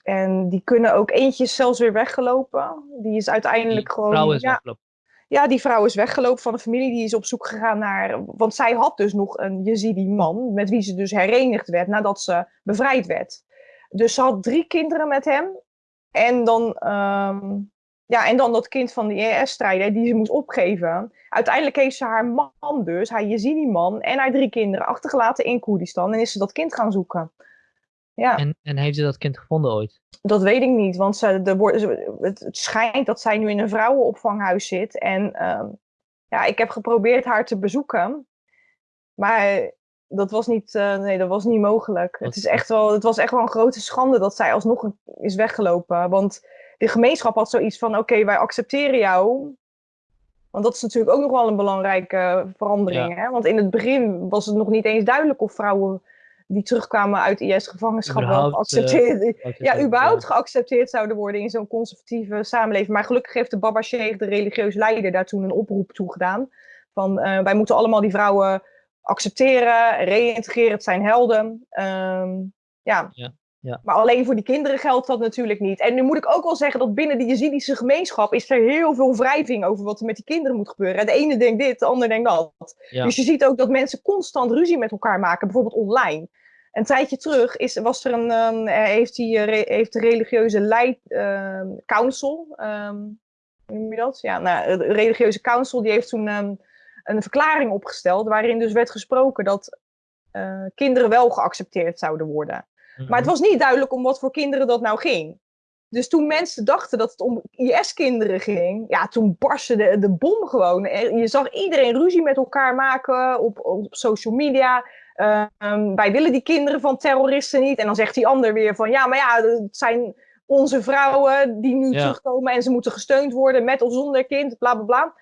En die kunnen ook eentjes zelfs weer weggelopen. Die is uiteindelijk die gewoon. Vrouw is ja, weggelopen. Ja, die vrouw is weggelopen van de familie. Die is op zoek gegaan naar. Want zij had dus nog een Yazidi man. Met wie ze dus herenigd werd nadat ze bevrijd werd. Dus ze had drie kinderen met hem. En dan, um, ja, en dan dat kind van de IS-strijder die ze moest opgeven. Uiteindelijk heeft ze haar man dus, haar Yazidi-man en haar drie kinderen achtergelaten in Koerdistan. En is ze dat kind gaan zoeken. Ja. En, en heeft ze dat kind gevonden ooit? Dat weet ik niet, want ze, de, het, het schijnt dat zij nu in een vrouwenopvanghuis zit. En um, ja, ik heb geprobeerd haar te bezoeken. Maar dat was niet, uh, nee, dat was niet mogelijk. Het, is echt wel, het was echt wel een grote schande dat zij alsnog is weggelopen. Want de gemeenschap had zoiets van: oké, wij accepteren jou. Want dat is natuurlijk ook nog wel een belangrijke verandering. Hè? Want in het begin was het nog niet eens duidelijk of vrouwen die terugkwamen uit IS-gevangenschap wel geaccepteerd, uh, ja, überhaupt geaccepteerd zouden worden in zo'n conservatieve samenleving. Maar gelukkig heeft de Baba Sheikh, de religieuze leider, daar toen een oproep toe gedaan. Van uh, wij moeten allemaal die vrouwen accepteren, reïntegreren, het zijn helden. Um, ja. ja. Ja. Maar alleen voor die kinderen geldt dat natuurlijk niet. En nu moet ik ook wel zeggen dat binnen de Jezidische gemeenschap is er heel veel wrijving over wat er met die kinderen moet gebeuren. De ene denkt dit, de ander denkt dat. Ja. Dus je ziet ook dat mensen constant ruzie met elkaar maken, bijvoorbeeld online. Een tijdje terug is, was er een, um, heeft, die, uh, heeft de religieuze leid, uh, council, um, hoe noem je dat? Ja, nou, de religieuze council die heeft toen um, een verklaring opgesteld waarin dus werd gesproken dat uh, kinderen wel geaccepteerd zouden worden. Maar het was niet duidelijk om wat voor kinderen dat nou ging. Dus toen mensen dachten dat het om IS-kinderen ging, ja, toen barstte de, de bom gewoon. Je zag iedereen ruzie met elkaar maken op, op social media. Um, wij willen die kinderen van terroristen niet. En dan zegt die ander weer van, ja, maar ja, het zijn onze vrouwen die nu terugkomen en ze moeten gesteund worden met of zonder kind, bla bla bla.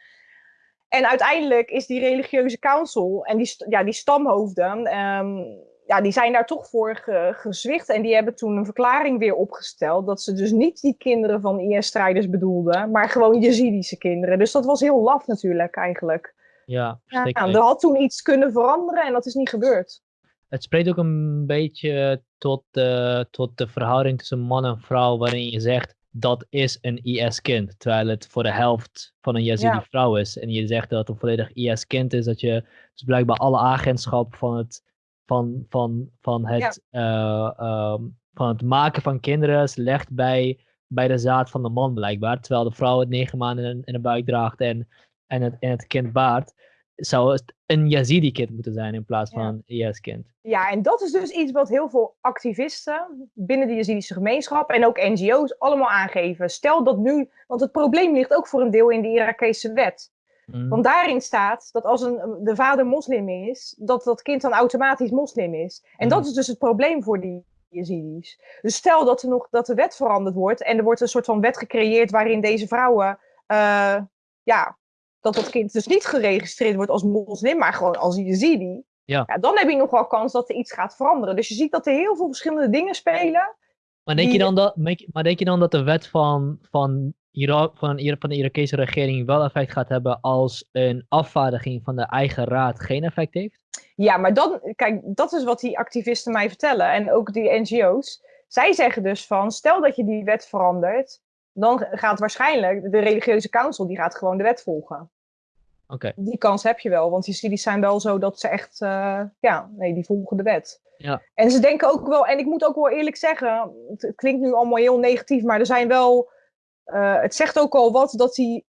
En uiteindelijk is die religieuze council en die, ja, die stamhoofden, um, ja, die zijn daar toch voor ge, gezwicht. En die hebben toen een verklaring weer opgesteld. Dat ze dus niet die kinderen van IS-strijders bedoelden. Maar gewoon Jezidische kinderen. Dus dat was heel laf natuurlijk eigenlijk. Ja, ja Er had toen iets kunnen veranderen en dat is niet gebeurd. Het spreekt ook een beetje tot de, tot de verhouding tussen man en vrouw. Waarin je zegt dat is een IS-kind. Terwijl het voor de helft van een Yazidi vrouw is. En je zegt dat het een volledig IS-kind is. Dat je dus blijkbaar alle agentschap van het van, van, van, het, ja. uh, um, van het maken van kinderen legt bij, bij de zaad van de man blijkbaar. Terwijl de vrouw het negen maanden in, in de buik draagt en, en, het, en het kind baart. Zou het een Yazidi-kind moeten zijn in plaats van een IS-kind. Ja, en dat is dus iets wat heel veel activisten binnen de Yazidische gemeenschap en ook NGO's allemaal aangeven. Stel dat nu, want het probleem ligt ook voor een deel in de Irakese wet. Mm. Want daarin staat dat als een, de vader moslim is, dat dat kind dan automatisch moslim is. En mm. dat is dus het probleem voor die Yazidis. Dus stel dat, er nog, dat de wet veranderd wordt en er wordt een soort van wet gecreëerd waarin deze vrouwen, uh, ja, dat dat kind dus niet geregistreerd wordt als moslim, maar gewoon als Yazidi. Ja. ja. dan heb je nog wel kans dat er iets gaat veranderen. Dus je ziet dat er heel veel verschillende dingen spelen. Maar denk, je, dan dat, maar denk je dan dat de wet van, van Irak, van, van de Irakese regering wel effect gaat hebben als een afvaardiging van de eigen raad geen effect heeft? Ja, maar dan, kijk, dat is wat die activisten mij vertellen en ook die NGO's. Zij zeggen dus van, stel dat je die wet verandert, dan gaat waarschijnlijk de religieuze council, die gaat gewoon de wet volgen. Die kans heb je wel, want die studies zijn wel zo dat ze echt, uh, ja, nee, die volgen de wet. Ja. En ze denken ook wel, en ik moet ook wel eerlijk zeggen, het klinkt nu allemaal heel negatief, maar er zijn wel uh, het zegt ook al wat dat die,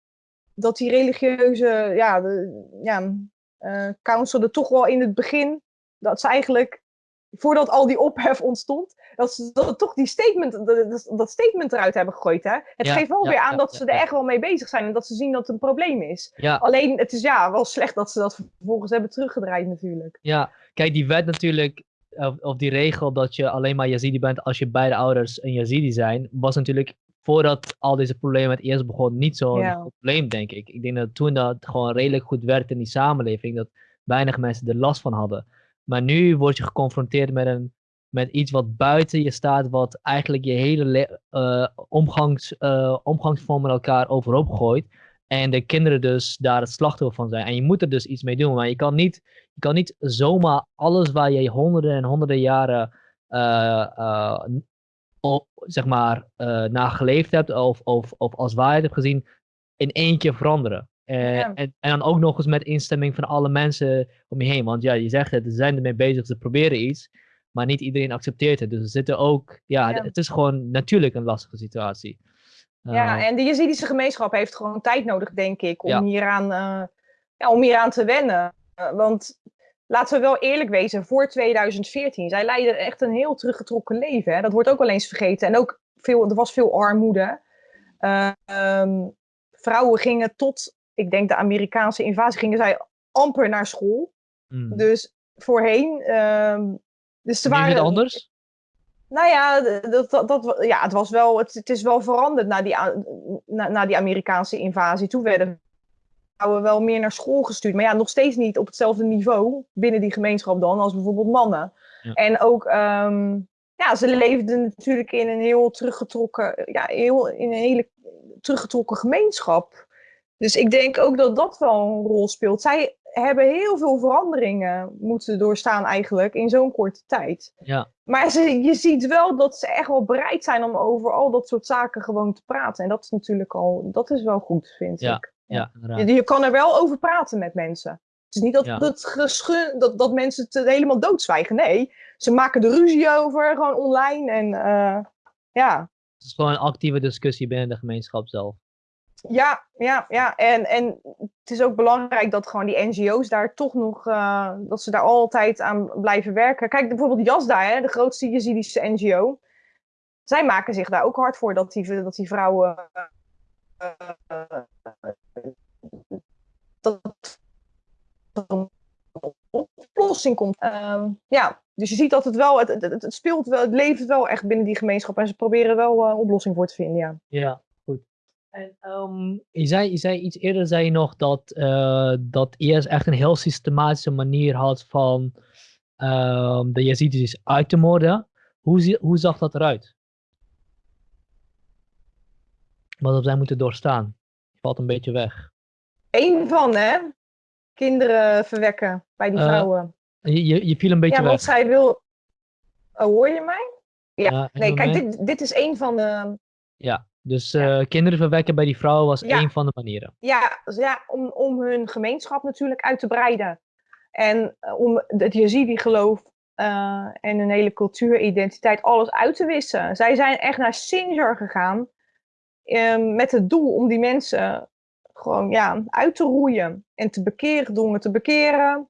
dat die religieuze ja, de, ja, uh, council er toch wel in het begin, dat ze eigenlijk voordat al die ophef ontstond, dat ze dat, toch die statement, dat, dat, statement eruit hebben gegooid. Hè? Het geeft wel weer aan dat ze er echt wel mee bezig zijn en dat ze zien dat het een probleem is. Alleen het is ja wel slecht dat ze dat vervolgens hebben teruggedraaid natuurlijk. Ja, kijk, die wet natuurlijk, of, of die regel dat je alleen maar Yazidi bent als je beide ouders een Yazidi zijn, was natuurlijk voordat al deze problemen het eerst begon niet zo'n probleem, denk ik. Ik denk dat toen dat gewoon redelijk goed werkte in die samenleving, dat weinig mensen er last van hadden. Maar nu word je geconfronteerd met, een, met iets wat buiten je staat, wat eigenlijk je hele uh, omgangs, uh, omgangsvorm met elkaar overhoop gooit. En de kinderen dus daar het slachtoffer van zijn. En je moet er dus iets mee doen. Maar je kan niet, je kan niet zomaar alles waar je honderden en honderden jaren uh, zeg maar, naar geleefd hebt of, of, of als waarheid hebt gezien, in één keer veranderen. Uh, en, en, dan ook nog eens met instemming van alle mensen om je heen. Want ja, je zegt het, ze zijn ermee bezig, ze proberen iets. Maar niet iedereen accepteert het. Dus er zitten ook, ja, het is gewoon natuurlijk een lastige situatie. ja, uh, en de Jezidische gemeenschap heeft gewoon tijd nodig, denk ik, om, ja. hieraan, uh, ja, om hieraan te wennen. want laten we wel eerlijk wezen, voor 2014, zij leidden echt een heel teruggetrokken leven. Hè? Dat wordt ook wel eens vergeten. En ook veel, er was veel armoede. Um, vrouwen gingen tot ik denk de Amerikaanse invasie, gingen zij amper naar school. Hmm. Dus voorheen. Um, dus ze waren, het anders? Nou ja, dat, dat, dat, ja het, was wel, het, het is wel veranderd na die, na, na die Amerikaanse invasie. Toen werden vrouwen wel meer naar school gestuurd. Maar ja, nog steeds niet op hetzelfde niveau binnen die gemeenschap dan als bijvoorbeeld mannen. En ook, um, ja, ze leefden natuurlijk in een heel teruggetrokken, ja, heel, in een hele teruggetrokken gemeenschap. Dus ik denk ook dat dat wel een rol speelt. Zij hebben heel veel veranderingen moeten doorstaan eigenlijk in zo'n korte tijd. Ja. Maar ze, je ziet wel dat ze echt wel bereid zijn om over al dat soort zaken gewoon te praten. En dat is natuurlijk al, dat is wel goed, vind ja. ik. Ja, je, je, kan er wel over praten met mensen. Het is niet dat, dat, dat, dat mensen het helemaal doodzwijgen. Nee, ze maken er ruzie over, gewoon online. En uh, ja. Het is gewoon een actieve discussie binnen de gemeenschap zelf. Ja, ja, ja. En, en het is ook belangrijk dat gewoon die NGO's daar toch nog, uh, dat ze daar altijd aan blijven werken. Kijk, bijvoorbeeld Jasda, hè, de grootste Jezidische NGO. Zij maken zich daar ook hard voor dat die, dat die vrouwen. Uh, dat er een oplossing komt. Um, ja, dus je ziet dat het wel, het, het, speelt wel, het leeft wel echt binnen die gemeenschap en ze proberen wel een uh, oplossing voor te vinden, ja. Ja, en um, je, zei, je zei iets eerder zei je nog dat, uh, dat IS echt een heel systematische manier had van um, de Yazidis uit te moorden. Hoe, hoe zag dat eruit? Wat hebben zij moeten doorstaan? Valt een beetje weg. Eén van, hè? Kinderen verwekken bij die uh, vrouwen. Je, je, je, viel een beetje ja, weg. Ja, want zij wil... Oh, hoor je mij? Ja, nee, kijk, dit, dit is één van de... Ja, dus uh, kinderen verwekken bij die vrouwen was ja. één van de manieren. Ja, dus ja om, om hun gemeenschap natuurlijk uit te breiden. En uh, om het Yazidi-geloof uh, en hun hele cultuur, identiteit, alles uit te wissen. Zij zijn echt naar Sinjar gegaan ehm, met het doel om die mensen gewoon ja, uit te roeien en te bekeren, te bekeren.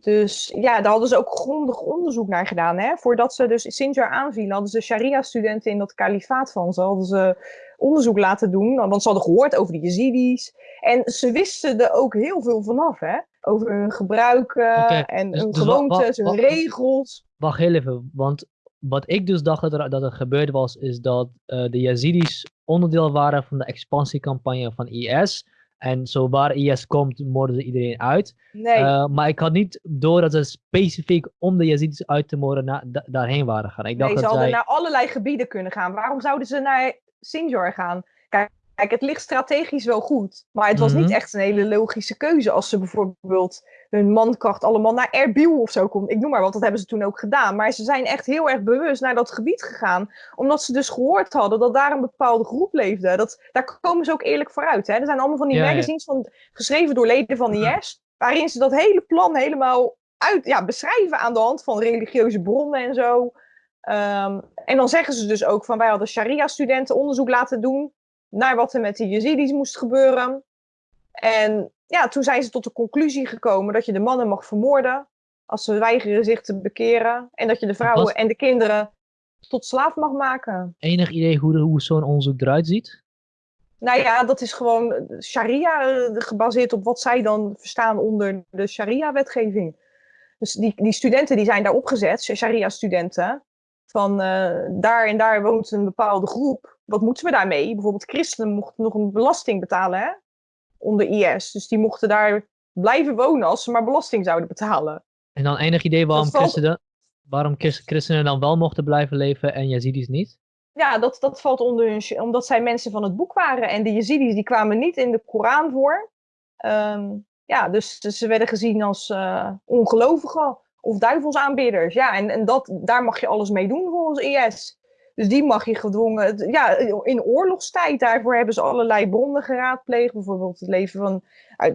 Dus ja, daar hadden ze ook grondig onderzoek naar gedaan. Hè? Voordat ze dus Sinjar aanvielen, hadden ze sharia-studenten in dat kalifaat van ze, hadden ze onderzoek laten doen. Want ze hadden gehoord over de Yazidis. En ze wisten er ook heel veel vanaf, hè? Over hun gebruiken okay. en dus, hun dus gewoontes, hun regels. Wacht heel even, want wat ik dus dacht dat er, dat er gebeurd was, is dat uh, de Yazidis onderdeel waren van de expansiecampagne van IS. En zo waar IS komt, moorden ze iedereen uit. Nee. Uh, maar ik had niet door dat ze specifiek om de Yazidis uit te moorden na, da daarheen waren gaan. Ik dacht nee, ze hadden zij... naar allerlei gebieden kunnen gaan. Waarom zouden ze naar Sinjar gaan? Kijk, kijk, het ligt strategisch wel goed. Maar het was mm -hmm. niet echt een hele logische keuze als ze bijvoorbeeld hun mankracht allemaal naar Erbil of zo komt. Ik noem maar wat, dat hebben ze toen ook gedaan. Maar ze zijn echt heel erg bewust naar dat gebied gegaan. Omdat ze dus gehoord hadden dat daar een bepaalde groep leefde. Dat, daar komen ze ook eerlijk vooruit. Hè? Er zijn allemaal van die ja, magazines ja. Van, geschreven door leden van de IS. Waarin ze dat hele plan helemaal uit, ja, beschrijven aan de hand van religieuze bronnen en zo. Um, en dan zeggen ze dus ook van wij hadden sharia-studenten onderzoek laten doen naar wat er met de Yazidis moest gebeuren. En ja, toen zijn ze tot de conclusie gekomen dat je de mannen mag vermoorden. als ze weigeren zich te bekeren. En dat je de vrouwen en de kinderen tot slaaf mag maken. Enig idee hoe, hoe zo'n onderzoek eruit ziet? Nou ja, dat is gewoon sharia eh, gebaseerd op wat zij dan verstaan onder de sharia-wetgeving. Dus die, die studenten die zijn daar opgezet, sharia-studenten. Van uh, daar en daar woont een bepaalde groep. Wat moeten we daarmee? Bijvoorbeeld christenen mochten nog een belasting betalen hè? onder IS. Dus die mochten daar blijven wonen als ze maar belasting zouden betalen. En dan enig idee waarom, christenen, waarom christenen dan wel mochten blijven leven en Yazidis niet? Ja, dat, dat valt onder hun... Omdat zij mensen van het boek waren. En de Yazidis die kwamen niet in de Koran voor. Um, ja, dus, dus, ze werden gezien als uh, ongelovigen of duivelsaanbidders. Ja, en, en dat, daar mag je alles mee doen volgens IS. Dus die mag je gedwongen, ja, in oorlogstijd, daarvoor hebben ze allerlei bronnen geraadpleegd. Bijvoorbeeld het leven van,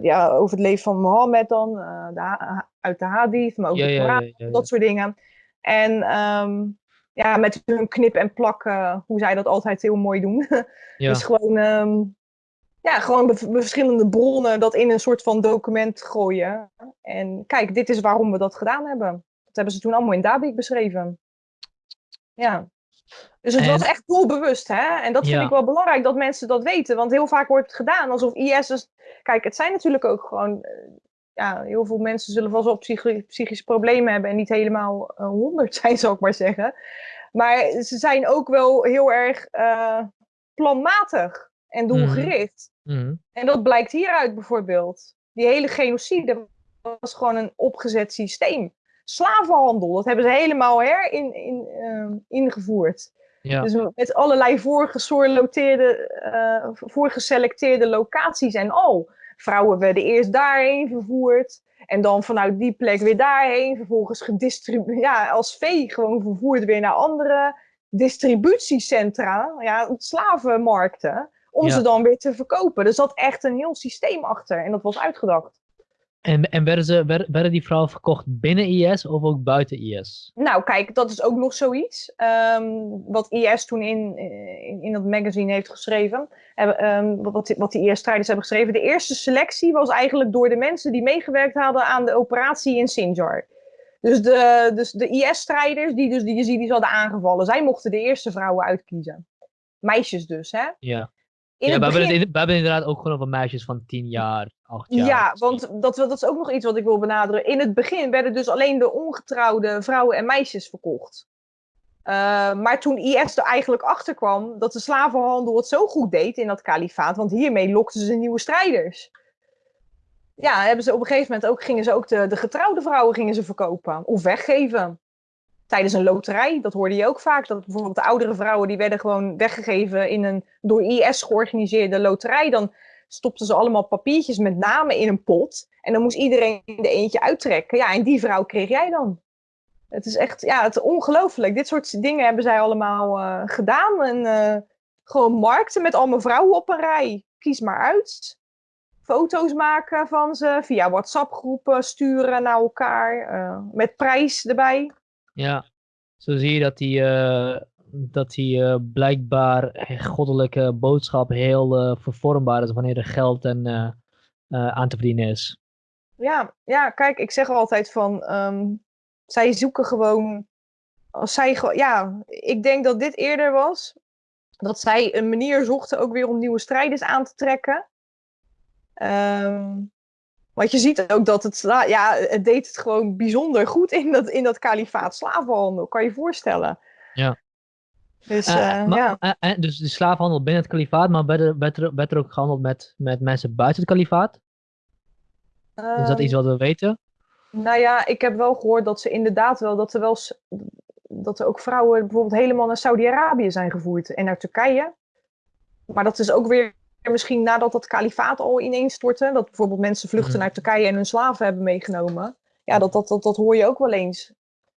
ja, over het leven van Mohammed dan, uh, de, uit de hadith, maar ook de Koran, dat soort dingen. En um, ja, met hun knip en plak, uh, hoe zij dat altijd heel mooi doen. [LAUGHS] dus gewoon, um, ja, gewoon verschillende bronnen dat in een soort van document gooien. En kijk, dit is waarom we dat gedaan hebben. Dat hebben ze toen allemaal in Dabik beschreven. Ja. Dus het was echt doelbewust, hè? En dat vind ik wel belangrijk dat mensen dat weten. Want heel vaak wordt het gedaan alsof IS. Dus... Kijk, het zijn natuurlijk ook gewoon. Eh, ja, heel veel mensen zullen vast wel psychische problemen hebben en niet helemaal uh, honderd [LAUGHS] zijn, zou ik maar zeggen. Maar ze zijn ook wel heel erg uh, planmatig en mhm. doelgericht. Mm En dat blijkt hieruit bijvoorbeeld. Die hele genocide was gewoon een opgezet systeem. Slavenhandel, dat hebben ze helemaal her in, in, uh, ingevoerd. Ja. Dus met allerlei voorgesorteerde, uh, voorgeselecteerde locaties en al. Vrouwen werden eerst daarheen vervoerd. En dan vanuit die plek weer daarheen. Vervolgens gedistribueerd, ja, als vee gewoon vervoerd weer naar andere distributiecentra. Ja, slavenmarkten. Om ze dan weer te verkopen. Er zat echt een heel systeem achter. En dat was uitgedacht. En, en werden, ze, werden die vrouwen verkocht binnen IS of ook buiten IS? Nou, kijk, dat is ook nog zoiets. Um, wat IS toen in, in, in, dat magazine heeft geschreven. Um, wat, wat die IS-strijders hebben geschreven. De eerste selectie was eigenlijk door de mensen die meegewerkt hadden aan de operatie in Sinjar. Dus de, dus de IS-strijders die dus de Yazidis hadden aangevallen. Zij mochten de eerste vrouwen uitkiezen. Meisjes dus, hè? Ja ja, we, hebben we hebben inderdaad ook gewoon over meisjes van 10 jaar, 8 jaar. Ja, want dat, dat is ook nog iets wat ik wil benadrukken. In het begin werden dus alleen de ongetrouwde vrouwen en meisjes verkocht. Uh, maar toen IS er eigenlijk achter kwam dat de slavenhandel het zo goed deed in dat kalifaat, want hiermee lokten ze nieuwe strijders. Ja, hebben ze op een gegeven moment ook, gingen ze ook de, de getrouwde vrouwen gingen ze verkopen of weggeven tijdens een loterij. Dat hoorde je ook vaak. Dat bijvoorbeeld de oudere vrouwen die werden gewoon weggegeven in een door IS georganiseerde loterij. Dan stopten ze allemaal papiertjes met namen in een pot. En dan moest iedereen er eentje uittrekken. Ja, en die vrouw kreeg jij dan. Het is echt, ja, het ongelooflijk. Dit soort dingen hebben zij allemaal uh, gedaan. En uh, gewoon markten met allemaal vrouwen op een rij. Kies maar uit. Foto's maken van ze. Via WhatsApp-groepen sturen naar elkaar. Uh, met prijs erbij. Ja, zo zie je dat die, uh, dat die uh, blijkbaar goddelijke boodschap heel uh, vervormbaar is wanneer er geld en, aan te verdienen is. Ja, ja, kijk, ik zeg altijd van, um, zij zoeken gewoon, als zij, ja, ik denk dat dit eerder was, dat zij een manier zochten ook weer om nieuwe strijders aan te trekken. Um, want je ziet ook dat het, ja, het deed het gewoon bijzonder goed in dat, in dat kalifaat slavenhandel, kan je je voorstellen. Ja. Dus, uh, ja. Uh, dus de slavenhandel binnen het kalifaat, maar werd er, werd er, werd er ook gehandeld met, met mensen buiten het kalifaat? Is dat iets ehm, wat we weten? Nou ja, ik heb wel gehoord dat ze inderdaad wel, dat er wel, dat er ook vrouwen bijvoorbeeld helemaal naar Saudi-Arabië zijn gevoerd en naar Turkije. Maar dat is ook weer misschien nadat dat kalifaat al ineens stortte, dat bijvoorbeeld mensen vluchten mhm. naar Turkije en hun slaven hebben meegenomen. Ja, dat, dat, dat, dat hoor je ook wel eens.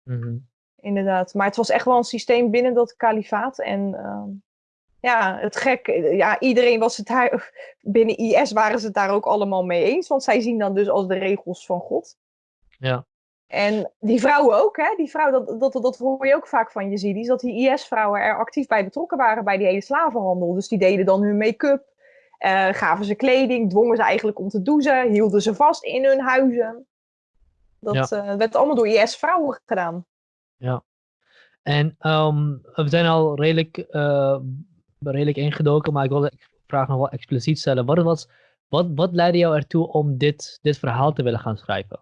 Mhm. Inderdaad. Maar het was echt wel een systeem binnen dat kalifaat. En uh, ja, het gek, ja, iedereen was het daar, [LAUGHS] binnen IS waren ze het daar ook allemaal mee eens, want zij zien dan dus als de regels van God. Ja. En die vrouwen ook, hè? Die vrouw, dat, dat, dat hoor je ook vaak van Jezidis, dat die IS-vrouwen er actief bij betrokken waren bij die hele slavenhandel. Dus die deden dan hun make-up, uh, gaven ze kleding, dwongen ze eigenlijk om te douchen, hielden ze vast in hun huizen. Dat werd allemaal door IS-vrouwen gedaan. Ja. En ehm, we zijn al redelijk, redelijk ingedoken, maar ik wil de vraag nog wel expliciet stellen. Wat, was, wat, wat leidde jou ertoe om dit, dit verhaal te willen gaan schrijven?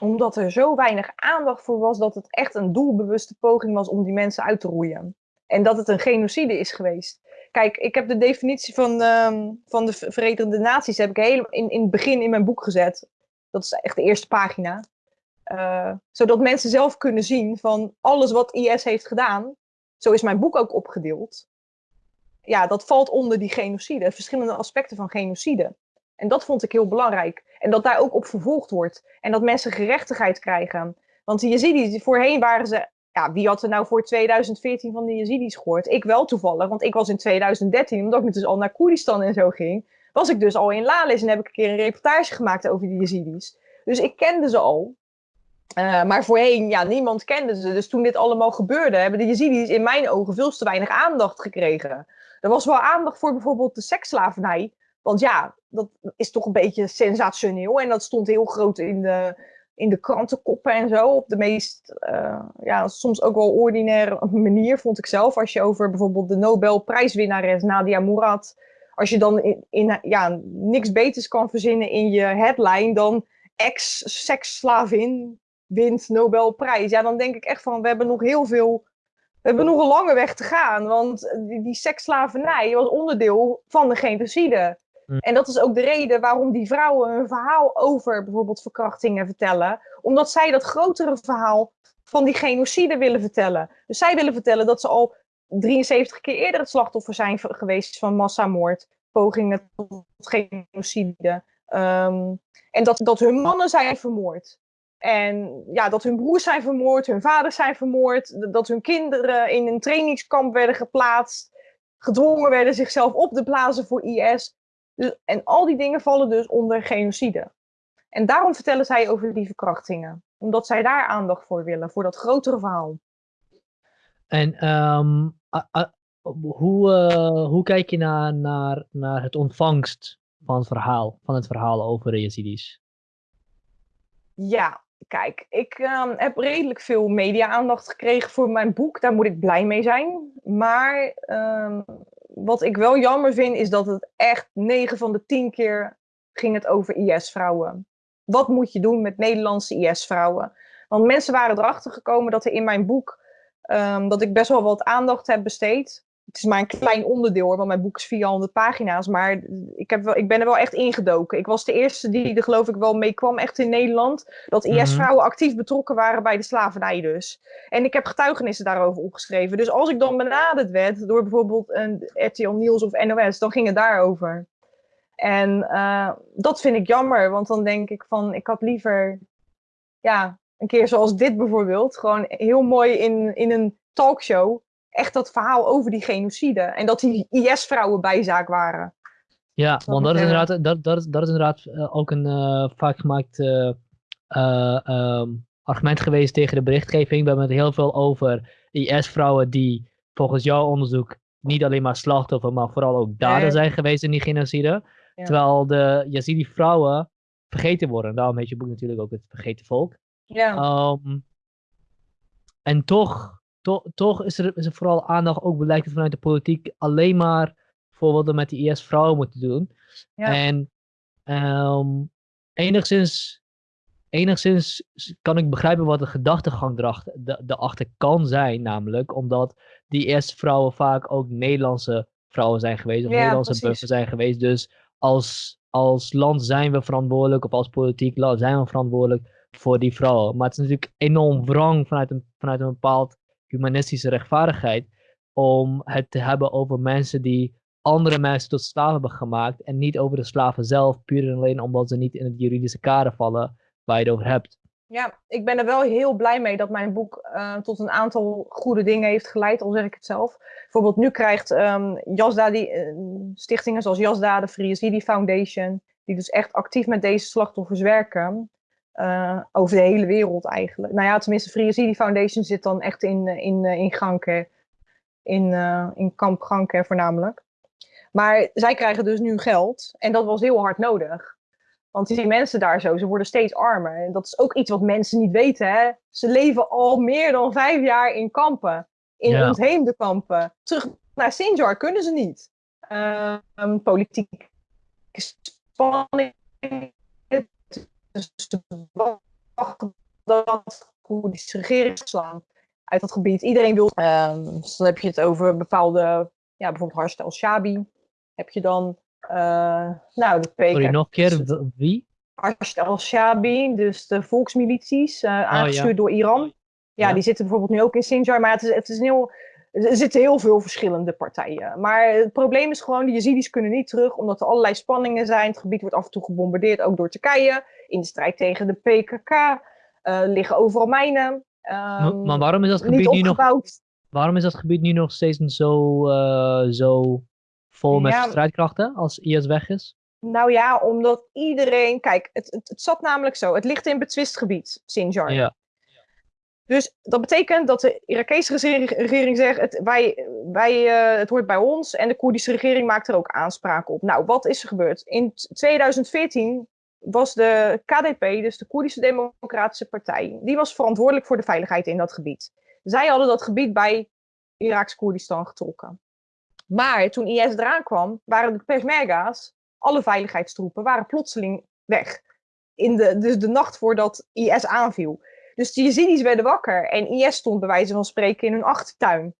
Omdat er zo weinig aandacht voor was dat het echt een doelbewuste poging was om die mensen uit te roeien. En dat het een genocide is geweest. Kijk, ik heb de definitie van, ehm, van de Verenigde Naties heb ik helemaal in, in het begin in mijn boek gezet. Dat is echt de eerste pagina. Uh, zodat mensen zelf kunnen zien van alles wat IS heeft gedaan. Zo is mijn boek ook opgedeeld. Ja, dat valt onder die genocide. Verschillende aspecten van genocide. En dat vond ik heel belangrijk. En dat daar ook op vervolgd wordt. En dat mensen gerechtigheid krijgen. Want die Yazidis, voorheen waren ze... Ja, wie had er nou voor 2014 van de Yazidis gehoord? Ik wel toevallig, want ik was in 2013, omdat ik dus al naar Koerdistan en zo ging, was ik dus al in Lalis en heb ik een keer een reportage gemaakt over die Yazidis. Dus ik kende ze al. Uh, maar voorheen, ja, niemand kende ze. Dus toen dit allemaal gebeurde, hebben de Yazidis in mijn ogen veel te weinig aandacht gekregen. Er was wel aandacht voor bijvoorbeeld de seksslavernij. Want ja, dat is toch een beetje sensationeel. En dat stond heel groot in de, in de krantenkoppen en zo. Op de meest, uh, ja, soms ook wel ordinaire manier, vond ik zelf. Als je over bijvoorbeeld de Nobelprijswinnares Nadia Murad. Als je dan in, in, ja, niks beters kan verzinnen in je headline dan ex-seksslavin wint Nobelprijs. Ja, dan denk ik echt van, we hebben nog heel veel we hebben nog een lange weg te gaan, want die, die seksslavernij was onderdeel van de genocide. Mm. En dat is ook de reden waarom die vrouwen hun verhaal over bijvoorbeeld verkrachtingen vertellen. Omdat zij dat grotere verhaal van die genocide willen vertellen. Dus zij willen vertellen dat ze al 73 keer eerder het slachtoffer zijn geweest van massamoord, pogingen tot genocide. Um, en dat, dat hun mannen zijn vermoord. En ja, dat hun broers zijn vermoord, hun vaders zijn vermoord, dat hun kinderen in een trainingskamp werden geplaatst, gedwongen werden zichzelf op te blazen voor IS. Dus, en al die dingen vallen dus onder genocide. En daarom vertellen zij over die verkrachtingen. Omdat zij daar aandacht voor willen, voor dat grotere verhaal. En um, hoe, uh, hoe kijk je naar, naar, naar het ontvangst van het verhaal, van het verhaal over de Yazidis? Ja, kijk, ik um, heb redelijk veel media-aandacht gekregen voor mijn boek. Daar moet ik blij mee zijn. Maar um, wat ik wel jammer vind, is dat het echt 9 van de 10 keer ging het over IS-vrouwen. Wat moet je doen met Nederlandse IS-vrouwen? Want mensen waren erachter gekomen dat er in mijn boek, um, dat ik best wel wat aandacht heb besteed het is maar een klein onderdeel hoor, want mijn boek is 400 pagina's. Maar ik, heb wel, ik ben er wel echt ingedoken. Ik was de eerste die er geloof ik wel mee kwam echt in Nederland. Dat IS-vrouwen mhm. actief betrokken waren bij de slavernij dus. En ik heb getuigenissen daarover opgeschreven. Dus als ik dan benaderd werd door bijvoorbeeld een RTL Nieuws of NOS, dan ging het daarover. En uh, dat vind ik jammer, want dan denk ik van, ik had liever, ja, een keer zoals dit bijvoorbeeld, gewoon heel mooi in, in een talkshow echt dat verhaal over die genocide. En dat die IS-vrouwen bijzaak waren. Ja, want dat is inderdaad, dat, dat is, dat is inderdaad uh, ook een uh, vaak gemaakt uh, um, argument geweest tegen de berichtgeving. We hebben het heel veel over IS-vrouwen die volgens jouw onderzoek niet alleen maar slachtoffer, maar vooral ook dader zijn geweest in die genocide. Terwijl de Yazidi-vrouwen vergeten worden. Daarom heet je boek natuurlijk ook het Vergeten Volk. Ja. Um, en toch toch, toch is, er, is er vooral aandacht, ook blijkt vanuit de politiek, alleen maar voor wat we met die IS-vrouwen moeten doen. Ja. En um, enigszins, enigszins kan ik begrijpen wat de gedachtegang erachter kan zijn, namelijk omdat die IS-vrouwen vaak ook Nederlandse vrouwen zijn geweest, of Nederlandse buffen zijn geweest. Dus als, als land zijn we verantwoordelijk, of als politiek land zijn we verantwoordelijk voor die vrouwen. Maar het is natuurlijk enorm wrang vanuit een, vanuit een bepaald humanistische rechtvaardigheid om het te hebben over mensen die andere mensen tot slaven hebben gemaakt en niet over de slaven zelf, puur en alleen omdat ze niet in het juridische kader vallen waar je het over hebt. Ja, ik ben er wel heel blij mee dat mijn boek uh, tot een aantal goede dingen heeft geleid, al zeg ik het zelf. Bijvoorbeeld nu krijgt um, Jasda die, uh, stichtingen zoals Jasda, de Free Yazidi Foundation, die dus echt actief met deze slachtoffers werken, uh, over de hele wereld eigenlijk. Nou ja, tenminste, Free Yazidi Foundation zit dan echt in, eh, in, eh, in Ganke, in, uh, in kamp voornamelijk. Maar zij krijgen dus nu geld en dat was heel hard nodig. Want die mensen daar zo, ze worden steeds armer. En dat is ook iets wat mensen niet weten. Hè? Ze leven al meer dan vijf jaar in kampen. In ja. ontheemde kampen. Terug naar Sinjar kunnen ze niet. Uh, politieke spanning. Dus wachten dat Koerdische regering slaan uit dat gebied. Iedereen wil. Um, dus dan heb je het over bepaalde, ja, bijvoorbeeld Harst al-Shabi. Heb je dan, uh, nou, de PKK. Sorry, nog een keer, wie? Harst al-Shabi, dus de volksmilities, uh, aangestuurd door Iran. Ja, die zitten bijvoorbeeld nu ook in Sinjar, maar het is, het is een heel, er zitten heel veel verschillende partijen. Maar het probleem is gewoon, de Yazidis kunnen niet terug, omdat er allerlei spanningen zijn. Het gebied wordt af en toe gebombardeerd, ook door Turkije. In de strijd tegen de PKK uh, liggen overal mijnen. Um, maar, waarom is dat gebied nu nog... Waarom is dat gebied nu nog steeds zo, uh, zo vol met strijdkrachten als IS weg is? Nou ja, omdat iedereen... Kijk, het, het, het zat namelijk zo. Het ligt in betwist gebied, Sinjar. Ja. Dus dat betekent dat de Irakese regering zegt, het, wij, wij, uh, het hoort bij ons en de Koerdische regering maakt er ook aanspraak op. Nou, wat is er gebeurd? In 2014 was de KDP, dus de Koerdische Democratische Partij, die was verantwoordelijk voor de veiligheid in dat gebied. Zij hadden dat gebied bij Iraks Koerdistan getrokken. Maar toen IS eraan kwam, waren de Peshmerga's, alle veiligheidstroepen, waren plotseling weg. In de, dus de nacht voordat IS aanviel. Dus de Yazidis werden wakker en IS stond bij wijze van spreken in hun achtertuin.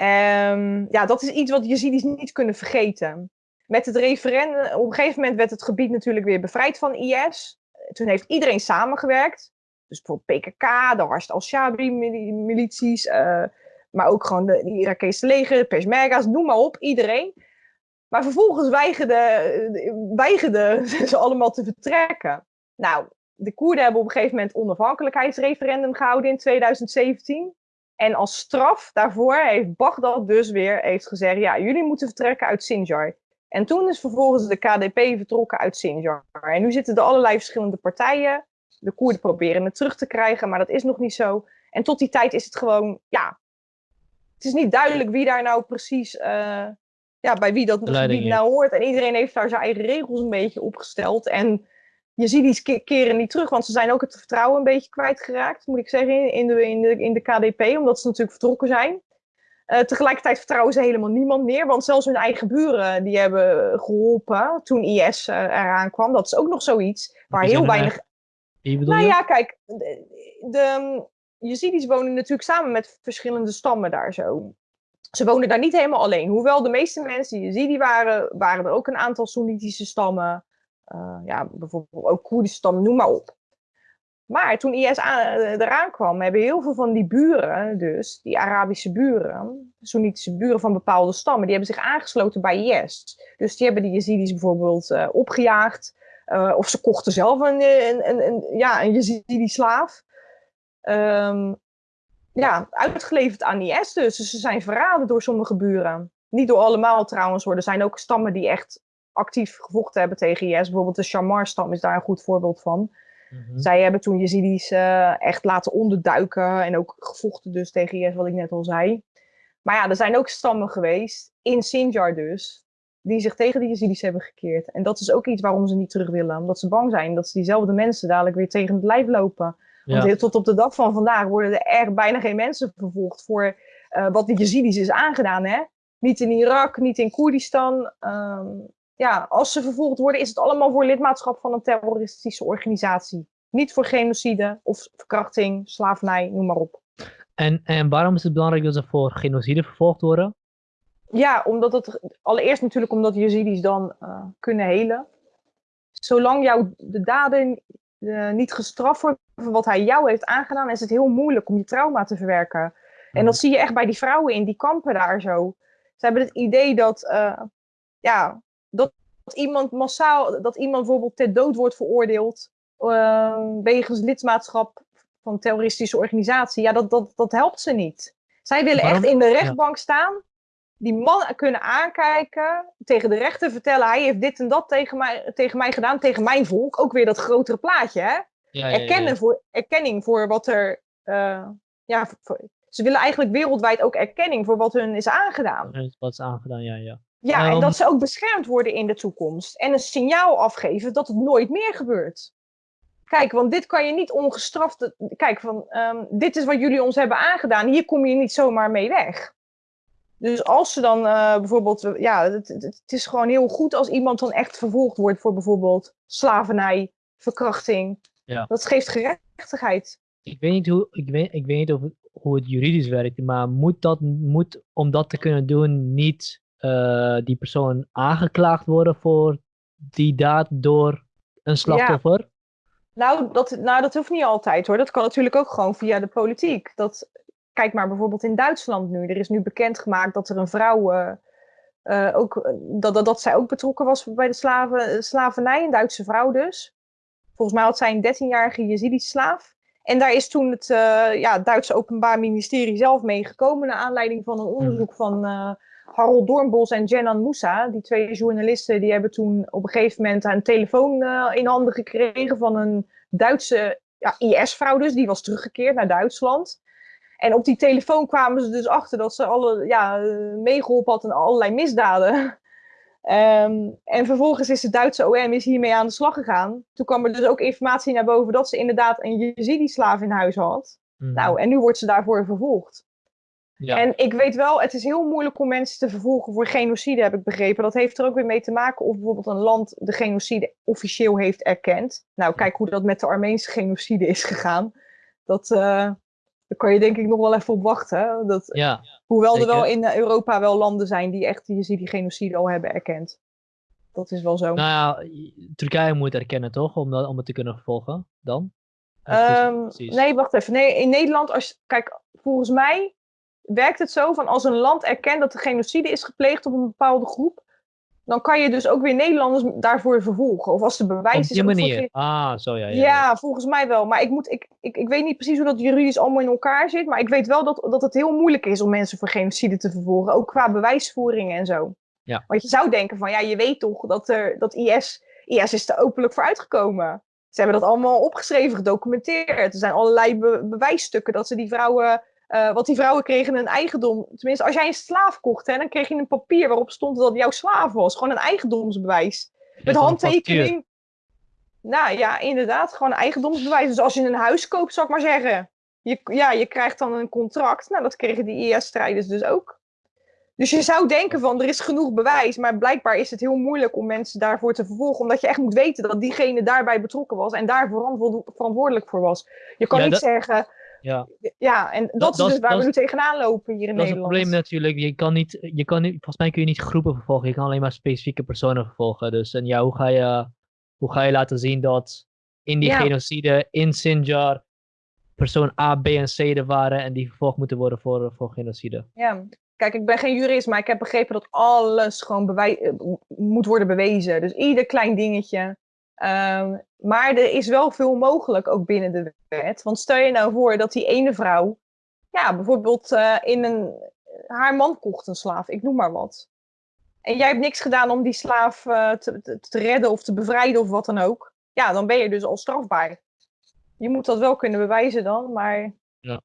Um, ja, dat is iets wat de Yazidis niet kunnen vergeten. Met het referendum, op een gegeven moment werd het gebied natuurlijk weer bevrijd van IS. Toen heeft iedereen samengewerkt. Dus bijvoorbeeld PKK, de Harst al-Shabi-milities, uh, maar ook gewoon de, Irakese leger, Peshmerga's, noem maar op, iedereen. Maar vervolgens weigerden, weigerden [LAUGHS] ze allemaal te vertrekken. Nou, de Koerden hebben op een gegeven moment onafhankelijkheidsreferendum gehouden in 2017. En als straf daarvoor heeft Baghdad dus weer heeft gezegd: ja, jullie moeten vertrekken uit Sinjar. En toen is vervolgens de KDP vertrokken uit Sinjar. En nu zitten er allerlei verschillende partijen. De Koerden proberen het terug te krijgen, maar dat is nog niet zo. En tot die tijd is het gewoon, ja, het is niet duidelijk wie daar nou precies, uh, ja, bij wie dat gebied nou hoort. En iedereen heeft daar zijn eigen regels een beetje opgesteld. En je ziet die keren niet terug, want ze zijn ook het vertrouwen een beetje kwijtgeraakt, moet ik zeggen, in de, in de, in de KDP, omdat ze natuurlijk vertrokken zijn. Uh, tegelijkertijd vertrouwen ze helemaal niemand meer, want zelfs hun eigen buren die hebben geholpen toen IS uh, eraan kwam. Dat is ook nog zoiets waar heel weinig. Wie bedoel nou ja, kijk, de, de Yazidis wonen natuurlijk samen met verschillende stammen daar zo. Ze wonen daar niet helemaal alleen. Hoewel de meeste mensen die Yazidi waren, waren er ook een aantal Soenitische stammen. Uh, ja, bijvoorbeeld ook Koerdische stammen, noem maar op. Maar toen IS eh, eraan kwam, hebben heel veel van die buren, dus die Arabische buren, Soenitische buren van bepaalde stammen, die hebben zich aangesloten bij IS. Dus die hebben die Yazidis bijvoorbeeld uh, opgejaagd, of ze kochten zelf een, een, een, een ja, een Yazidi-slaaf. Um, ja, uitgeleverd aan IS dus. dus. ze zijn verraden door sommige buren. Niet door allemaal trouwens. Er zijn ook stammen die echt actief gevochten hebben tegen IS. Bijvoorbeeld de Shamar-stam is daar een goed voorbeeld van. Mhm. Zij hebben toen Yazidis uh, echt laten onderduiken en ook gevochten dus tegen IS, wat ik net al zei. Maar ja, er zijn ook stammen geweest, in Sinjar dus, die zich tegen de Yazidis hebben gekeerd. En dat is ook iets waarom ze niet terug willen. Omdat ze bang zijn dat ze diezelfde mensen dadelijk weer tegen het lijf lopen. Want tot op de dag van vandaag worden er echt bijna geen mensen vervolgd voor uh, wat de Yazidis is aangedaan. Hè? Niet in Irak, niet in Koerdistan. Um, ja, als ze vervolgd worden, is het allemaal voor lidmaatschap van een terroristische organisatie. Niet voor genocide of verkrachting, slavernij, noem maar op. En, en waarom is het belangrijk dat ze voor genocide vervolgd worden? Ja, omdat het allereerst natuurlijk omdat Yazidis dan uh, kunnen helen. Zolang jou de daden uh, niet gestraft worden voor wat hij jou heeft aangedaan, is het heel moeilijk om je trauma te verwerken. En mhm. dat zie je echt bij die vrouwen in die kampen daar zo. Ze hebben het idee dat, uh, ja, dat iemand massaal, dat iemand bijvoorbeeld ter dood wordt veroordeeld uh, wegens lidmaatschap van een terroristische organisatie, ja, dat, dat, dat helpt ze niet. Zij willen echt in de rechtbank staan, die man kunnen aankijken, tegen de rechter vertellen, hij heeft dit en dat tegen mij, tegen mij gedaan, tegen mijn volk. Ook weer dat grotere plaatje, hè? Ja, Erkennen voor, erkenning voor wat er, uh, ja, voor, ze willen eigenlijk wereldwijd ook erkenning voor wat hun is aangedaan. Wat is aangedaan, ja, ja. Ja, en dat ze ook beschermd worden in de toekomst. En een signaal afgeven dat het nooit meer gebeurt. Kijk, want dit kan je niet ongestraft. Kijk, van, ehm, dit is wat jullie ons hebben aangedaan. Hier kom je niet zomaar mee weg. Dus als ze dan uh, bijvoorbeeld. Ja, het, het, is gewoon heel goed als iemand dan echt vervolgd wordt voor bijvoorbeeld slavernij, verkrachting. Ja. Dat geeft gerechtigheid. Ik weet niet, hoe, ik weet, ik weet niet of hoe het juridisch werkt, maar moet, dat, moet om dat te kunnen doen niet uh, die persoon aangeklaagd worden voor die daad door een slachtoffer? Nou dat, nou, dat hoeft niet altijd hoor. Dat kan natuurlijk ook gewoon via de politiek. Dat, kijk maar bijvoorbeeld in Duitsland nu. Er is nu bekendgemaakt dat er een vrouw. Uh, ook, dat, dat, dat zij ook betrokken was bij de slaven, slavernij, een Duitse vrouw dus. Volgens mij had zij een 13-jarige Jezidi-slaaf. En daar is toen het uh, ja, Duitse Openbaar Ministerie zelf mee gekomen. naar aanleiding van een onderzoek van uh, Harold Doornbos en Jenan Moussa. Die twee journalisten die hebben toen op een gegeven moment een telefoon uh, in handen gekregen van een Duitse ja, IS-vrouw dus. Die was teruggekeerd naar Duitsland. En op die telefoon kwamen ze dus achter dat ze alle, ja, meegeholpen had in allerlei misdaden. Um, [LAUGHS] en vervolgens is de Duitse OM is hiermee aan de slag gegaan. Toen kwam er dus ook informatie naar boven dat ze inderdaad een Jezidi-slaaf in huis had. Mhm. Nou, en nu wordt ze daarvoor vervolgd. Ja. En ik weet wel, het is heel moeilijk om mensen te vervolgen voor genocide, heb ik begrepen. Dat heeft er ook weer mee te maken of bijvoorbeeld een land de genocide officieel heeft erkend. Nou, kijk hoe dat met de Armeense genocide is gegaan. Dat, uh, daar kan je denk ik nog wel even op wachten. Dat, ja, hoewel er wel in Europa wel landen zijn die echt die genocide al hebben erkend. Dat is wel zo. Nou ja, Turkije moet erkennen toch, om, dat, om het te kunnen vervolgen dan? Um, nee, wacht even. Nee, in Nederland, als, kijk, volgens mij werkt het zo van als een land erkent dat er genocide is gepleegd op een bepaalde groep, dan kan je dus ook weer Nederlanders daarvoor vervolgen. Of als de bewijs is. Op die manier. Ah, zo ja, ja, ja. volgens mij wel. Maar ik, moet, ik, ik, ik weet niet precies hoe dat juridisch allemaal in elkaar zit. Maar ik weet wel dat, dat het heel moeilijk is om mensen voor genocide te vervolgen. Ook qua bewijsvoering en zo. Ja. Want je zou denken van ja, je weet toch dat, er, dat IS, IS is er openlijk voor uitgekomen. Ze hebben dat allemaal opgeschreven, gedocumenteerd. Er zijn allerlei bewijsstukken dat ze die vrouwen uh, want die vrouwen kregen een eigendom. Tenminste, als jij een slaaf kocht, hè, dan kreeg je een papier waarop stond dat jouw slaaf was. Gewoon een eigendomsbewijs. Met handtekening. Nou ja, inderdaad, gewoon een eigendomsbewijs. Dus als je een huis koopt, zou ik maar zeggen. Je, ja, je krijgt dan een contract. Nou, dat kregen die IS-strijders dus ook. Dus je zou denken van, er is genoeg bewijs. Maar blijkbaar is het heel moeilijk om mensen daarvoor te vervolgen. Omdat je echt moet weten dat diegene daarbij betrokken was. En daar verantwoordelijk voor was. Je kan niet zeggen ja, ja en dat, is dus waar we nu tegenaan lopen hier in Nederland. Dat is het probleem natuurlijk. Je kan niet, je kan niet, volgens mij kun je niet groepen vervolgen. Je kan alleen maar specifieke personen vervolgen. Dus en ja, hoe ga je, hoe ga je laten zien dat in die genocide in Sinjar persoon A, B en C er waren en die vervolgd moeten worden voor, voor genocide? Ja, Kijk, ik ben geen jurist, maar ik heb begrepen dat alles gewoon eh, moet worden bewezen. Dus ieder klein dingetje. Um, maar er is wel veel mogelijk ook binnen de wet. Want stel je nou voor dat die ene vrouw, ja, bijvoorbeeld uh, in een, haar man kocht een slaaf, ik noem maar wat. En jij hebt niks gedaan om die slaaf uh, te, te, te, redden of te bevrijden of wat dan ook. Ja, dan ben je dus al strafbaar. Je moet dat wel kunnen bewijzen dan, maar... Ja.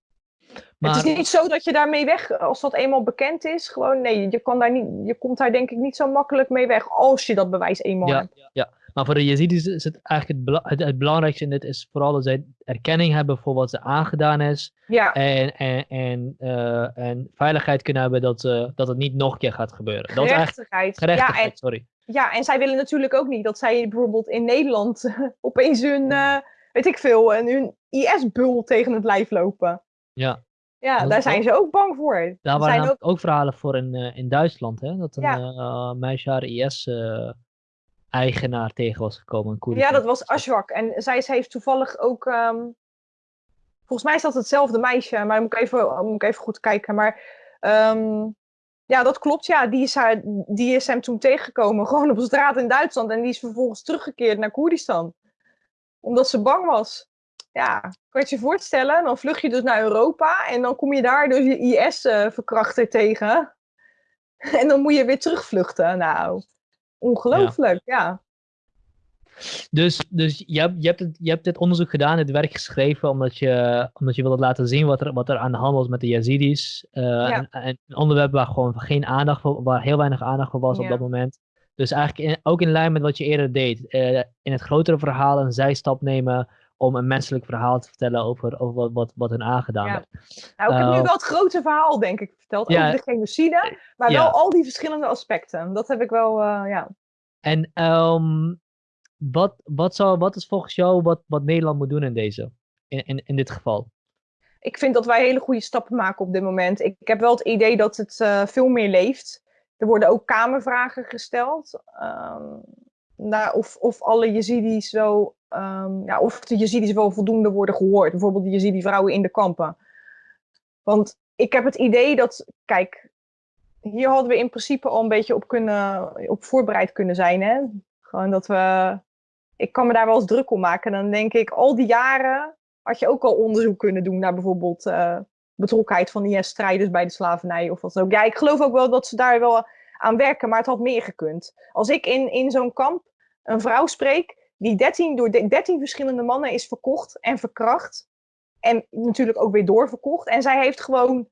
Maar... Het is niet zo dat je daarmee weg, als dat eenmaal bekend is, gewoon nee, je, kan daar niet, je komt daar denk ik niet zo makkelijk mee weg als je dat bewijs eenmaal ja, hebt. Ja, maar voor de Yazidis is het eigenlijk het, het, belangrijkste in dit is vooral dat zij erkenning hebben voor wat ze aangedaan is. Ja. En, en, en, uh, en veiligheid kunnen hebben dat, uh, dat het niet nog een keer gaat gebeuren. Dat gerechtigheid. Ja, en, sorry. Ja, en zij willen natuurlijk ook niet dat zij bijvoorbeeld in Nederland [LAUGHS] opeens hun, uh, weet ik veel, hun IS-bul tegen het lijf lopen. Ja. Ja, daar zijn ze ook bang voor. Daar waren ook... ook... verhalen voor in, in Duitsland, hè? Dat een ja. meisje haar IS eigenaar tegen was gekomen. ja, dat was Ashwak. En zij, heeft toevallig ook. Um, volgens mij is dat hetzelfde meisje, maar moet ik even, moet ik even goed kijken. Maar um, ja, dat klopt. Ja, die is, haar, die is hem toen tegengekomen, [LAUGHS] gewoon op straat in Duitsland. En die is vervolgens teruggekeerd naar Koerdistan. Omdat ze bang was. Ja, kan je je voorstellen? Dan vlug je dus naar Europa en dan kom je daar dus je IS-verkrachter uh, tegen. [LAUGHS] En dan moet je weer terugvluchten. Nou, Ongelooflijk, ja. Dus, dus je, hebt, je, hebt het, je hebt dit onderzoek gedaan, dit werk geschreven, omdat je, omdat je wilde laten zien wat er, wat er aan de hand was met de Yazidis. Uh, en, een onderwerp waar gewoon geen aandacht voor, waar heel weinig aandacht voor was op dat moment. Dus eigenlijk ook in lijn met wat je eerder deed. Uh, in het grotere verhaal een zijstap nemen om een menselijk verhaal te vertellen over, over wat, wat, wat hen aangedaan ja. werd. Nou, ik heb nu wel het grote verhaal, denk ik, verteld over de genocide, maar wel al die verschillende aspecten. Dat heb ik wel, uh, ja. En um, wat, wat, zou, wat is volgens jou wat, wat Nederland moet doen in deze, in, in, in dit geval? Ik vind dat wij hele goede stappen maken op dit moment. Ik, ik heb wel het idee dat het uh, veel meer leeft. Er worden ook kamervragen gesteld. Um, naar of, of alle Yazidis wel, um, ja, of de Yazidis wel voldoende worden gehoord. Bijvoorbeeld de Yazidi vrouwen in de kampen. Want ik heb het idee dat, kijk, hier hadden we in principe al een beetje op, kunnen, op voorbereid kunnen zijn. Hè? Gewoon dat we ik kan me daar wel eens druk om maken. Dan denk ik, al die jaren had je ook al onderzoek kunnen doen naar bijvoorbeeld uh, betrokkenheid van IS-strijders bij de slavernij of wat ook. Ja, ik geloof ook wel dat ze daar wel aan werken, maar het had meer gekund. Als ik in, in zo'n kamp een vrouw spreek die 13, door 13 verschillende mannen is verkocht en verkracht. En natuurlijk ook weer doorverkocht. En zij heeft gewoon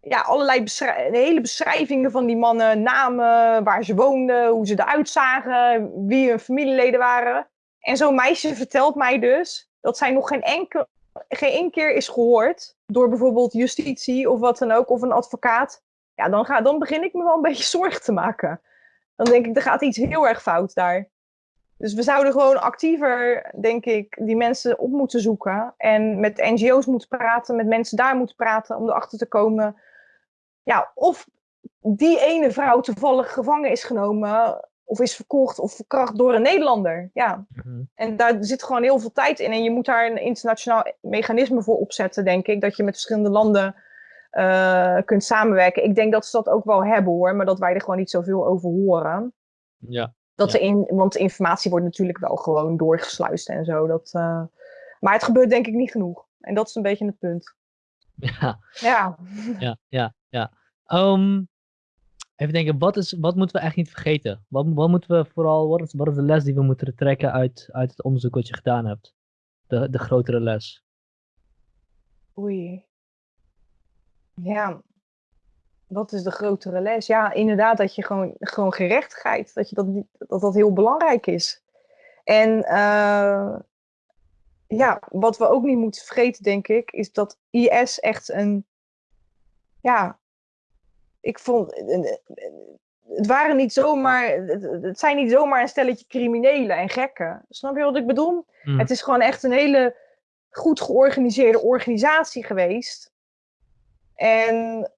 ja, allerlei hele beschrijvingen van die mannen, namen, waar ze woonden, hoe ze eruit zagen, wie hun familieleden waren. En zo'n meisje vertelt mij dus dat zij nog geen, enkel, geen één keer is gehoord door bijvoorbeeld justitie of wat dan ook, of een advocaat. Ja, dan, ga, dan begin ik me wel een beetje [LAUGHS] zorgen te maken. Dan denk ik, er gaat iets heel erg fout daar. Dus we zouden gewoon actiever, denk ik, die mensen op moeten zoeken. En met NGO's moeten praten, met mensen daar moeten praten om erachter te komen ja, of die ene vrouw toevallig gevangen is genomen of is verkocht of verkracht door een Nederlander. Ja. Mhm. En daar zit gewoon heel veel tijd in. En je moet daar een internationaal mechanisme voor opzetten, denk ik. Dat je met verschillende landen uh, kunt samenwerken. Ik denk dat ze dat ook wel hebben hoor, maar dat wij er gewoon niet zoveel over horen. Ja. Dat ja. in, want de informatie wordt natuurlijk wel gewoon doorgesluist en zo. Dat, uh, maar het gebeurt denk ik niet genoeg. En dat is een beetje het punt. Ja. Ja. Ja, ja, ja. Um, even denken, wat, is, wat moeten we echt niet vergeten? Wat, wat moeten we vooral, wat is, wat is de les die we moeten trekken uit, uit het onderzoek wat je gedaan hebt? De, de grotere les. Oei. Ja, wat is de grotere les? Ja, inderdaad, dat je gewoon, gewoon gerechtigheid, dat, je dat, dat dat heel belangrijk is. En uh, ja, wat we ook niet moeten vergeten, denk ik, is dat IS echt een. Ja, ik vond. Het waren niet zomaar. Het zijn niet zomaar een stelletje criminelen en gekken. Snap je wat ik bedoel? Hmm. Het is gewoon echt een hele goed georganiseerde organisatie geweest. En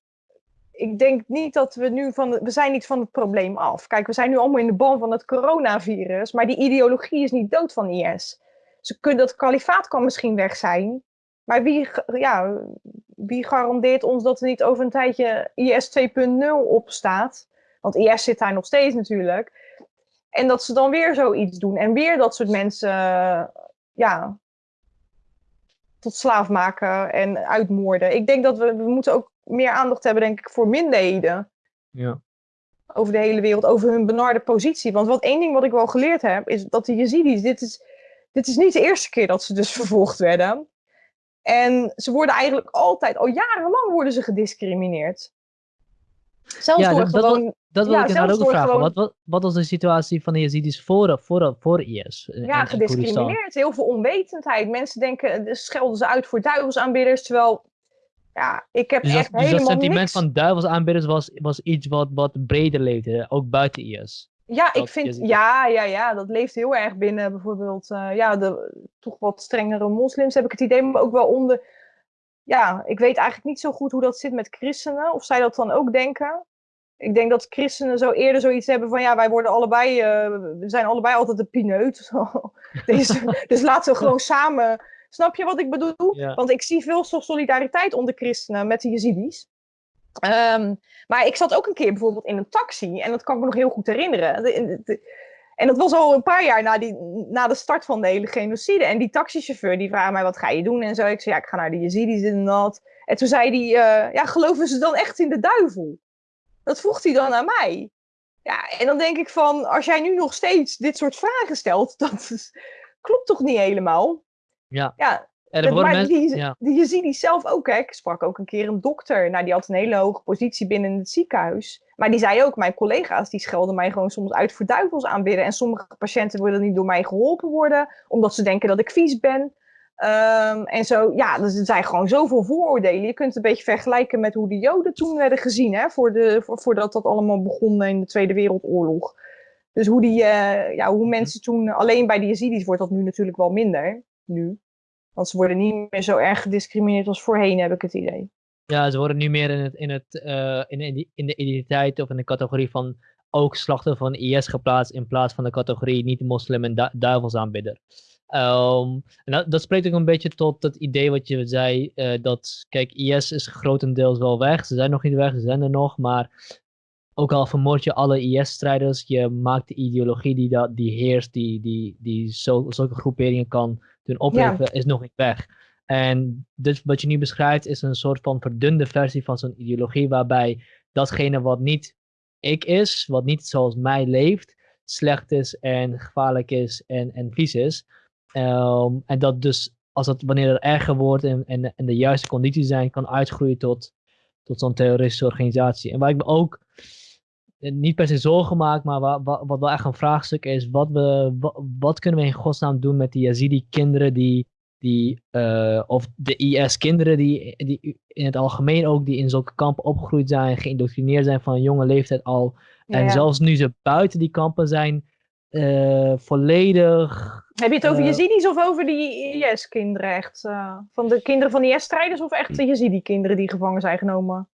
ik denk niet dat we nu van. we zijn niet van het probleem af. Kijk, we zijn nu allemaal in de ban van het coronavirus. Maar die ideologie is niet dood van IS ze kunnen, dat kalifaat kan misschien weg zijn. Maar wie, ja, wie garandeert ons dat er niet over een tijdje IS 2.0 op staat? Want IS zit daar nog steeds natuurlijk. En dat ze dan weer zoiets doen. En weer dat soort mensen ja, tot slaaf maken en uitmoorden. Ik denk dat we, we moeten ook meer aandacht hebben, denk ik, voor minderheden. Ja. Over de hele wereld, over hun benarde positie. Want wat één ding wat ik wel geleerd heb, is dat de Yazidis, dit is dit is niet de eerste keer dat ze dus [LAUGHS] vervolgd werden. En ze worden eigenlijk altijd, al jarenlang worden ze gediscrimineerd. Zelfs ja, door dat, gewoon... Dat, wil ja, ik inderdaad ook vragen. Gewoon... Wat, wat, wat, was de situatie van de Yazidis voor, voor, voor IS? Ja, gediscrimineerd. Heel veel onwetendheid. Mensen denken, dus schelden ze uit voor duivelsaanbidders, terwijl... Ja, ik heb dus echt dat, helemaal Dus dat sentiment niks... van duivelsaanbidders was, was iets wat, wat breder leefde, ook buiten IS? Ja, ik vind, ja, ja, ja, dat leeft heel erg binnen bijvoorbeeld, uh, ja, de toch wat strengere moslims heb ik het idee, maar ook wel onder, ja, ik weet eigenlijk niet zo goed hoe dat zit met christenen, of zij dat dan ook denken. Ik denk dat christenen zo eerder zoiets hebben van, ja, wij worden allebei, uh, we zijn allebei altijd een pineut. [LAUGHS] dus, [LAUGHS] dus laten we gewoon samen, snap je wat ik bedoel? Ja. Want ik zie veel solidariteit onder christenen met de Yazidis. Um, maar ik zat ook een keer bijvoorbeeld in een taxi en dat kan ik me nog heel goed herinneren. De, de, en dat was al een paar jaar na, die, na de start van de hele genocide. En die taxichauffeur die vraagt mij, wat ga je doen? En zo, ik zei, ja, ik ga naar de Yazidis en dat. En toen zei hij, uh, ja, geloven ze dan echt in de duivel? Dat vroeg hij dan aan mij. Ja, en dan denk ik van, als jij nu nog steeds dit soort vragen stelt, [LAUGHS] dat klopt toch niet helemaal? Ja. Ja, worden maar mensen, die, ja. je ziet die zelf ook, hè. Ik sprak ook een keer een dokter, nou, die had een hele hoge positie binnen het ziekenhuis. Maar die zei ook, mijn collega's, die schelden mij gewoon soms uit voor duivels aanbidden. En sommige patiënten willen niet door mij geholpen worden, omdat ze denken dat ik vies ben. Ehm, en zo, ja, dus er zijn gewoon zoveel vooroordelen. Je kunt het een beetje vergelijken met hoe de Joden toen werden gezien, hè, voor de, voor, voordat dat allemaal begon in de Tweede Wereldoorlog. Dus hoe, die, eh, ja, hoe mensen toen, alleen bij de Yazidis wordt dat nu natuurlijk wel minder, nu. Want ze worden niet meer zo erg gediscrimineerd als voorheen, heb ik het idee. Ja, ze worden nu meer in, het, in, het, eh, in, de, in de identiteit of in de categorie van ook slachtoffer van IS geplaatst in plaats van de categorie niet-moslim en du duivelsaanbidder. Ehm, en dat, dat spreekt ook een beetje tot het idee wat je zei, eh, dat, kijk, IS is grotendeels wel weg. Ze zijn nog niet weg, ze zijn er nog, maar ook al vermoord je alle IS-strijders, je maakt de ideologie die, dat, die heerst, die, die, die zo, zulke groeperingen kan doen opheffen, is nog niet weg. En dus wat je nu beschrijft is een soort van verdunde versie van zo'n ideologie, waarbij datgene wat niet ik is, wat niet zoals mij leeft, slecht is en gevaarlijk is en, en vies is. Ehm, en dat dus, als het, wanneer het erger wordt en, en, en de juiste condities zijn, kan uitgroeien tot, tot zo'n terroristische organisatie. En waar ik me ook niet per se zorgen maak, maar wat, wat, wat wel echt een vraagstuk is, wat, we, wat, wat kunnen we in godsnaam doen met die Yazidi-kinderen die, die uh, of de IS-kinderen die, die in het algemeen ook, die in zulke kampen opgegroeid zijn, geïndoctrineerd zijn van een jonge leeftijd al. Ja, en ja. zelfs nu ze buiten die kampen zijn, uh, volledig Heb je het over Eh, Yazidis of over die IS-kinderen echt? eh, van de kinderen van de IS-strijders of echt de Yazidi-kinderen die gevangen zijn genomen?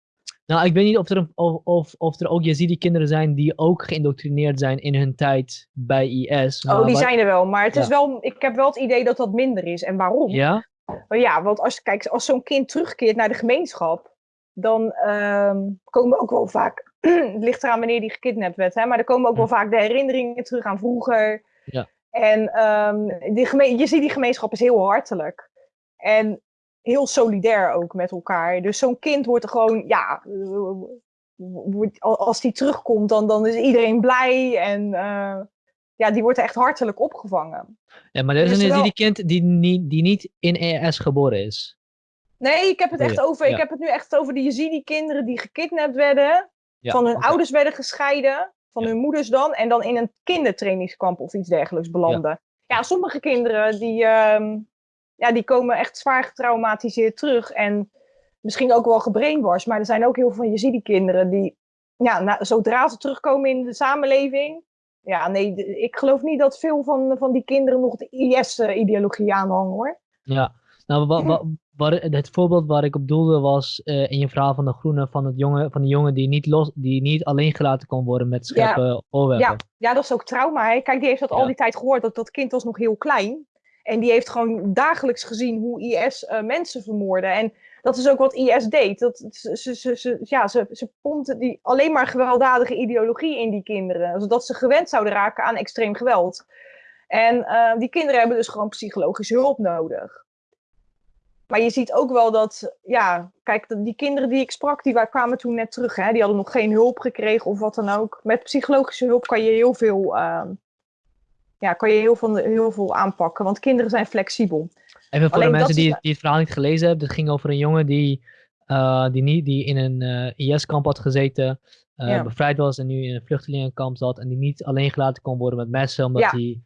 Nou, ik weet niet of er, een- of, of, of er ook Yazidi-kinderen zijn die ook geïndoctrineerd zijn in hun tijd bij IS. Oh, die zijn er wel, maar het is wel, ik heb wel het idee dat dat minder is. En waarom? Ja? Maar ja, want als, kijk, als zo'n kind terugkeert naar de gemeenschap, dan ehm, komen ook wel vaak, [CLEARS THROAT] het ligt eraan wanneer die gekidnapt werd, hè, maar er komen ook wel vaak de herinneringen terug aan vroeger. Ja. En ehm, die geme- je ziet die gemeenschap is heel hartelijk. En heel solidair ook met elkaar. Dus zo'n kind wordt er gewoon, ja, eh, als die terugkomt, dan, dan is iedereen blij en eh, ja, die wordt er echt hartelijk opgevangen. ja, maar er is Dus een wel- Yazidi-kind die, niet- die niet in ES geboren is. Nee, ik heb het Oh echt ja, over. Ik heb het nu echt over de Yazidi-kinderen die gekidnapt werden, Ja, van hun ouders werden gescheiden, van Ja. hun moeders dan, en dan in een kindertrainingskamp of iets dergelijks belanden. Ja, sommige kinderen die, ehm, ja, die komen echt zwaar getraumatiseerd terug en misschien ook wel gebrainwashed, maar er zijn ook heel veel Yazidi-kinderen die, ja, na- zodra ze terugkomen in de samenleving, ja, nee, ik geloof niet dat veel van, van die kinderen nog de IS-ideologie aanhangen hoor. Ja, nou, wa, wa, waar, het voorbeeld waar ik op doelde was eh, in je verhaal van de groene, van, het jongen, van de jongen die niet, los, die niet alleen gelaten kon worden met scherpe oorwerpen. Ja, ja, dat is ook trauma. Hè? Kijk, die heeft dat Ja. al die tijd gehoord. Dat, dat kind was nog heel klein. En die heeft gewoon dagelijks gezien hoe IS eh, mensen vermoordde. En dat is ook wat IS deed. Dat, ze, ze, ja, ze, ze pompte die alleen maar gewelddadige ideologie in die kinderen. Zodat ze gewend zouden raken aan extreem geweld. En eh, die kinderen hebben dus gewoon psychologische hulp nodig. Maar je ziet ook wel dat, ja, kijk, die kinderen die ik sprak, die wa- kwamen toen net terug. Hè? Die hadden nog geen hulp gekregen of wat dan ook. Met psychologische hulp kan je heel veel, ehm, ja, kan je heel veel, heel veel aanpakken. Want kinderen zijn flexibel. Even voor Alleen de mensen is- die, die het verhaal niet gelezen hebben, het ging over een jongen die, eh, die, niet, die in een eh, IS-kamp had gezeten, eh, Ja. bevrijd was en nu in een vluchtelingenkamp zat en die niet alleen gelaten kon worden met messen, omdat Ja. hij,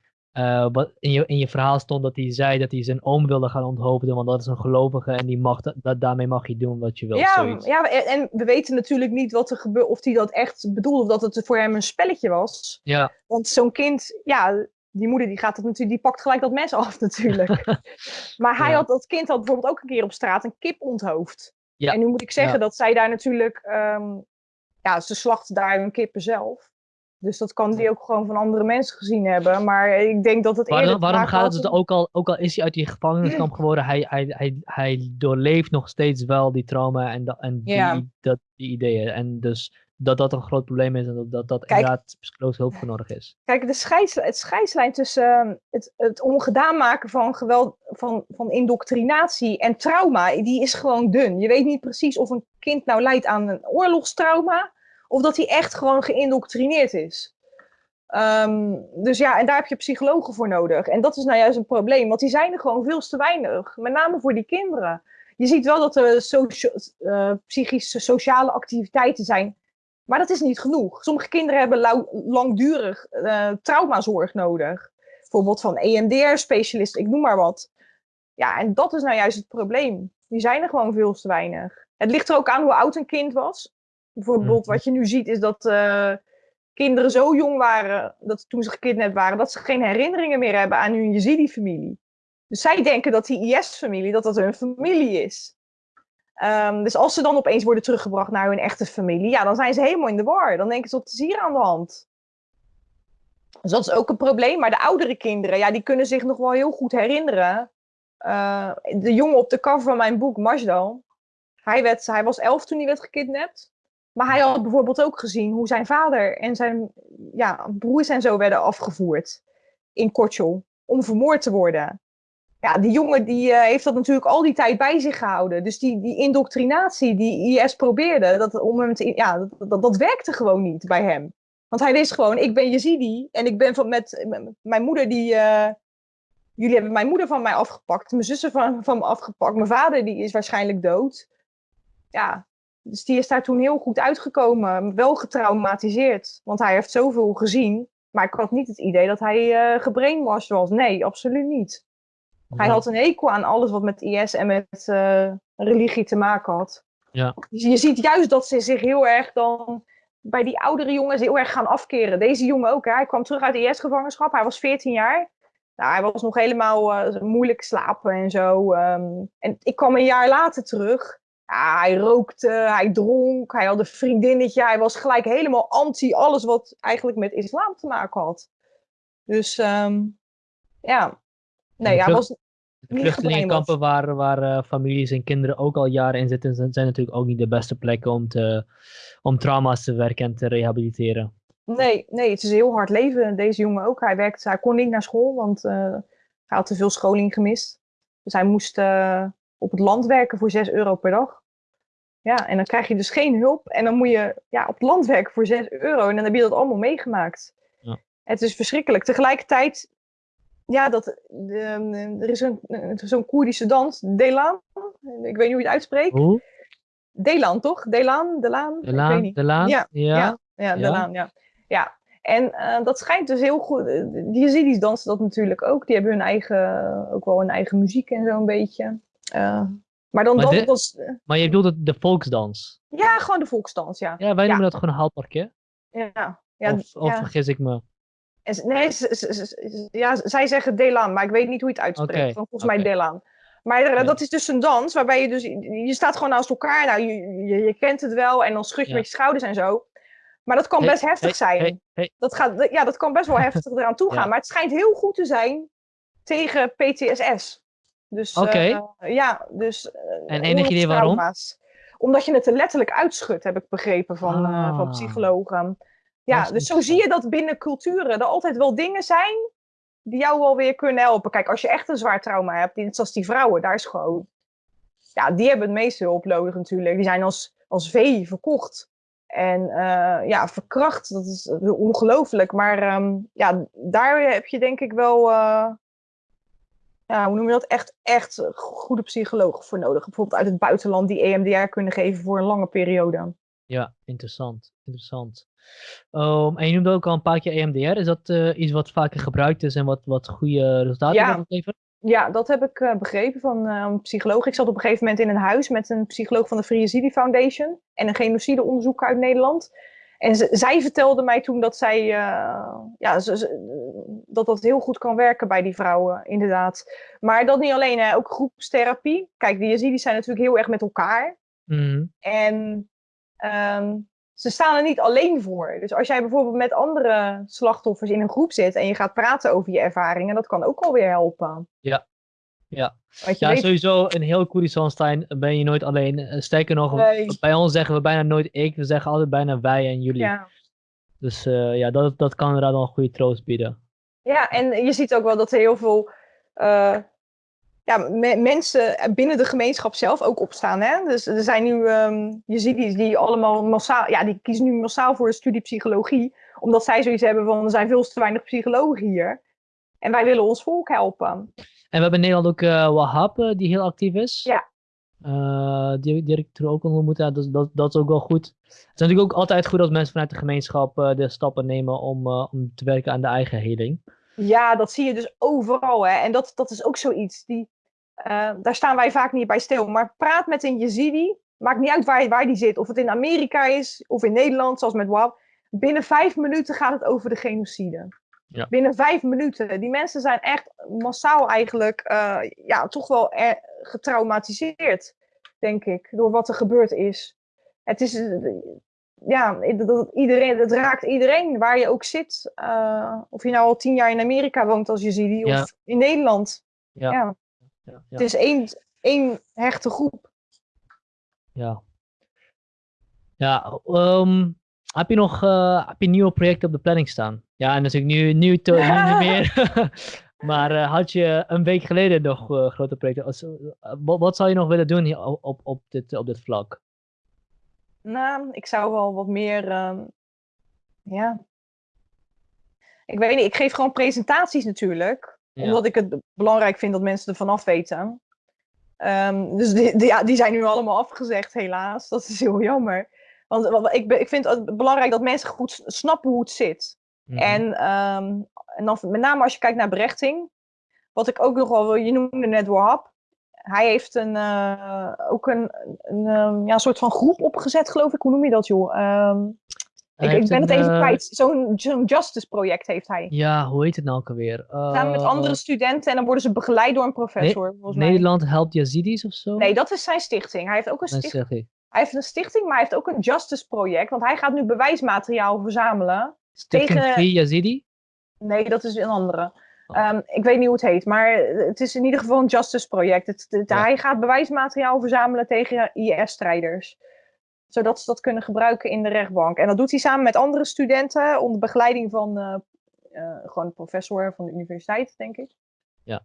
in je, in je verhaal stond dat hij zei dat hij zijn oom wilde gaan onthoofden, want dat is een gelovige en die mag, dat, dat- daarmee mag je doen wat je wilt. Ja, zoiets. ja, en, en we weten natuurlijk niet wat er gebeurt, of hij dat echt bedoelde, of dat het voor hem een spelletje was. ja, Want zo'n kind, ja, die moeder die gaat dat natuurlijk, die pakt gelijk dat mes [LAUGHS] af natuurlijk. [LAUGHS] maar hij Ja. had, dat kind had bijvoorbeeld ook een keer op straat een kip onthoofd. Ja. En nu moet ik zeggen Ja. dat zij daar natuurlijk, ehm, ja, ze slachten daar hun kippen zelf. Dus dat kan die ook gewoon van andere mensen gezien hebben. Maar ik denk dat het Waarom, eerder waarom gaat het ook al, ook al is hij uit die gevangeniskamp geworden, hij, hij, hij, hij doorleeft nog steeds wel die trauma en, en die, dat, die ideeën. En dus dat dat een groot probleem is en dat dat, dat Kijk. inderdaad psychologische hulp voor nodig is. Kijk, de scheids, het scheidslijn tussen ehm, het, het ongedaan maken van geweld, van, van indoctrinatie en trauma, die is gewoon dun. Je weet niet precies of een kind nou lijdt aan een oorlogstrauma, of dat hij echt gewoon geïndoctrineerd is. Ehm, dus ja, en daar heb je psychologen voor nodig. En dat is nou juist een probleem, want die zijn er gewoon veel te weinig. Met name voor die kinderen. Je ziet wel dat er uh, psychische sociale activiteiten zijn, maar dat is niet genoeg. Sommige kinderen hebben langdurig uh, traumazorg nodig. Bijvoorbeeld van EMDR-specialisten, ik noem maar wat. Ja, en dat is nou juist het probleem. Die zijn er gewoon veel te weinig. Het ligt er ook aan hoe oud een kind was. Bijvoorbeeld, wat je nu ziet, is dat uh, kinderen zo jong waren, dat toen ze gekidnapt waren, dat ze geen herinneringen meer hebben aan hun Yazidi-familie. Dus zij denken dat die IS-familie, dat dat hun familie is. Um, dus als ze dan opeens worden teruggebracht naar hun echte familie, ja, dan zijn ze helemaal in de war. Dan denken ze, wat is hier aan de hand? Dus dat is ook een probleem. Maar de oudere kinderen, ja, die kunnen zich nog wel heel goed herinneren. Uh, de jongen op de cover van mijn boek, Majdal, hij, werd, hij was elf toen hij werd gekidnapt. Maar hij had bijvoorbeeld ook gezien hoe zijn vader en zijn ja, broers en zo werden afgevoerd in Kortjol om vermoord te worden. Ja, die jongen die, uh, heeft dat natuurlijk al die tijd bij zich gehouden. Dus die, die indoctrinatie die IS probeerde, dat, om hem ja, dat, dat, dat werkte gewoon niet bij hem. Want hij wist gewoon, ik ben Yazidi en ik ben van, met, mijn moeder die... Uh, jullie hebben mijn moeder van mij afgepakt, mijn zussen van, van me afgepakt, mijn vader die is waarschijnlijk dood. Ja, dus die is daar toen heel goed uitgekomen, wel getraumatiseerd. Want hij heeft zoveel gezien, maar ik had niet het idee dat hij uh, gebrainwashed was. Nee, absoluut niet. Hij had een hekel aan alles wat met IS en met uh, religie te maken had. Ja. Dus je ziet juist dat ze zich heel erg dan bij die oudere jongens heel erg gaan afkeren. Deze jongen ook. Hè? Hij kwam terug uit IS-gevangenschap. Hij was 14 jaar. Nou, hij was nog helemaal uh, moeilijk slapen en zo. Um, en ik kwam een jaar later terug. Ja, hij rookte, hij dronk, hij had een vriendinnetje. Hij was gelijk helemaal anti alles wat eigenlijk met islam te maken had. Dus um, ja, nee, hij was vluchtelingenkampen waar, waar uh, families en kinderen ook al jaren in zitten, zijn natuurlijk ook niet de beste plekken om, te, om trauma's te werken en te rehabiliteren. Nee, nee, het is een heel hard leven. Deze jongen ook. Hij, werkte, hij kon niet naar school, want uh, hij had te veel scholing gemist. Dus hij moest uh, op het land werken voor 6 euro per dag. Ja, en dan krijg je dus geen hulp. En dan moet je ja, op het land werken voor 6 euro. En dan heb je dat allemaal meegemaakt. Ja. Het is verschrikkelijk. Tegelijkertijd ja, dat, de, er is zo'n Koerdische dans, Delan. Ik weet niet hoe je het uitspreekt. Hoe? Delan, toch? Delan, Delan? Delan, ik weet niet. Delan? Ja, ja, ja, ja, Delan, ja. ja. En uh, dat schijnt dus heel goed. Die Yazidis dansen dat natuurlijk ook. Die hebben hun eigen, ook wel hun eigen muziek en zo een beetje. Uh, maar dan maar, was, maar je bedoelt de volksdans? Ja, gewoon de volksdans, ja. Ja, wij noemen dat gewoon een haalparkje. Ja. ja of, of vergis ik me? Nee, ja, zij zeggen Delan, maar ik weet niet hoe je het uitspreekt. Volgens mij Delan. Maar dat is dus een dans waarbij je dus, je staat gewoon naast elkaar. Nou, je, je, je kent het wel en dan schud je met je schouders en zo. Maar dat kan best heftig zijn. Dat, gaat, ja, dat kan best wel [LAUGHS] heftig eraan toe gaan. Maar het schijnt heel goed te zijn tegen PTSS. Dus, uh, ja, dus. Uh, en enig idee waarom? Omdat je het er letterlijk uitschudt, heb ik begrepen van, ah. uh, van psychologen. Ja, dus zo zie je dat binnen culturen er altijd wel dingen zijn die jou wel weer kunnen helpen. Kijk, als je echt een zwaar trauma hebt, net zoals die vrouwen, daar is gewoon... Ja, die hebben het meeste hulp nodig natuurlijk. Die zijn als, als vee verkocht. En uh, ja, verkracht, dat is ongelooflijk. Maar um, ja, daar heb je denk ik wel... Uh, ja, hoe noem je dat? Echt, echt goede psychologen voor nodig. Bijvoorbeeld uit het buitenland die EMDR kunnen geven voor een lange periode. Ja, interessant. Interessant. Um, en je noemde ook al een paar keer EMDR. Is dat uh, iets wat vaker gebruikt is en wat, wat goede resultaten ja. geven? Ja, dat heb ik uh, begrepen van uh, een psycholoog. Ik zat op een gegeven moment in een huis met een psycholoog van de Free Yazidi Foundation en een genocideonderzoeker uit Nederland. En zij vertelde mij toen dat zij, ja, dat dat heel goed kan werken bij die vrouwen, inderdaad. Maar dat niet alleen, hè, ook groepstherapie. Kijk, die Yazidis zijn natuurlijk heel erg met elkaar. Mm. En um, ze staan er niet alleen voor. Dus als jij bijvoorbeeld met andere slachtoffers in een groep zit en je gaat praten over je ervaringen, dat kan ook alweer helpen. Ja, ja. ja, weet... sowieso in heel Koerdistanstein ben je nooit alleen. Eh, sterker nog, bij ons zeggen we bijna nooit ik, we zeggen altijd bijna wij en jullie. Ja. Dus uh, ja, dat, dat kan inderdaad wel een goede troost bieden. Ja, en je ziet ook wel dat er heel veel uh, ja, mensen binnen de gemeenschap zelf ook opstaan. Hè? Dus er zijn nu um, Yazidis die allemaal massaal, ja, die kiezen nu massaal voor de studie psychologie, omdat zij zoiets hebben van er zijn veel te weinig psychologen hier. En wij willen ons volk helpen. En we hebben in Nederland ook uh, Wahab, uh, die heel actief is. Ja. Uh, die, die ik er ook ontmoet. Ja, dat, dat, dat is ook wel goed. Het is natuurlijk ook altijd goed als mensen vanuit de gemeenschap de stappen nemen om, om te werken aan de eigen heling. Ja, dat zie je dus overal. Hè? En dat, dat is ook zoiets. Die, uh, daar staan wij vaak niet bij stil. Maar praat met een Yazidi. Maakt niet uit waar, waar die zit. Of het in Amerika is of in Nederland, zoals met WAP. Binnen vijf minuten gaat het over de genocide. Ja. Binnen vijf minuten. Die mensen zijn echt massaal eigenlijk uh, ja, toch wel getraumatiseerd, denk ik, door wat er gebeurd is. Het is, ja, dat, iedereen, het raakt iedereen waar je ook zit. Uh, of je nou al tien jaar in Amerika woont als je ziet, of in Nederland. Ja. ja. Ja. Het is één, één hechte groep. Ja. Ja, um, heb je nog uh, heb je nieuwe projecten op de planning staan? Ja, en natuurlijk nu, nu, to, nu niet [LAUGHS] meer. [LAUGHS] maar uh, had je een week geleden nog grote projecten? wat, wat zou je nog willen doen op, op, op, dit, op dit vlak? Nou, ik zou wel wat meer. Um, ja. Ik weet niet, ik geef gewoon presentaties natuurlijk. Omdat ik het belangrijk vind dat mensen er vanaf weten. Um, dus die, die, ja, die zijn nu allemaal afgezegd, helaas. Dat is heel jammer. Want ik, ik vind het belangrijk dat mensen goed snappen hoe het zit. Mm -hmm. en, um, en dan met name als je kijkt naar berechting. Wat ik ook nog wel wil, je noemde net Wahab hij heeft een, uh, ook een, een um, ja, soort van groep opgezet, geloof ik. Hoe noem je dat, joh? Ik, ik, ben het even uh, kwijt. Zo'n zo justice project heeft hij. Ja, hoe heet het nou ook alweer? Samen met andere studenten en dan worden ze begeleid door een professor. Ne Nederland helpt Yazidis of zo? Nee, dat is zijn stichting. Hij heeft ook een stichting. Hij heeft een stichting, maar hij heeft ook een justice project. Want hij gaat nu bewijsmateriaal verzamelen. Stichting tegen... Free Yazidi? Nee, dat is een andere. Um, ik weet niet hoe het heet, maar het is in ieder geval een justice project. Het, het, ja. Hij gaat bewijsmateriaal verzamelen tegen IS-strijders. Zodat ze dat kunnen gebruiken in de rechtbank. En dat doet hij samen met andere studenten onder begeleiding van uh, uh, gewoon een professor van de universiteit, denk ik. Ja.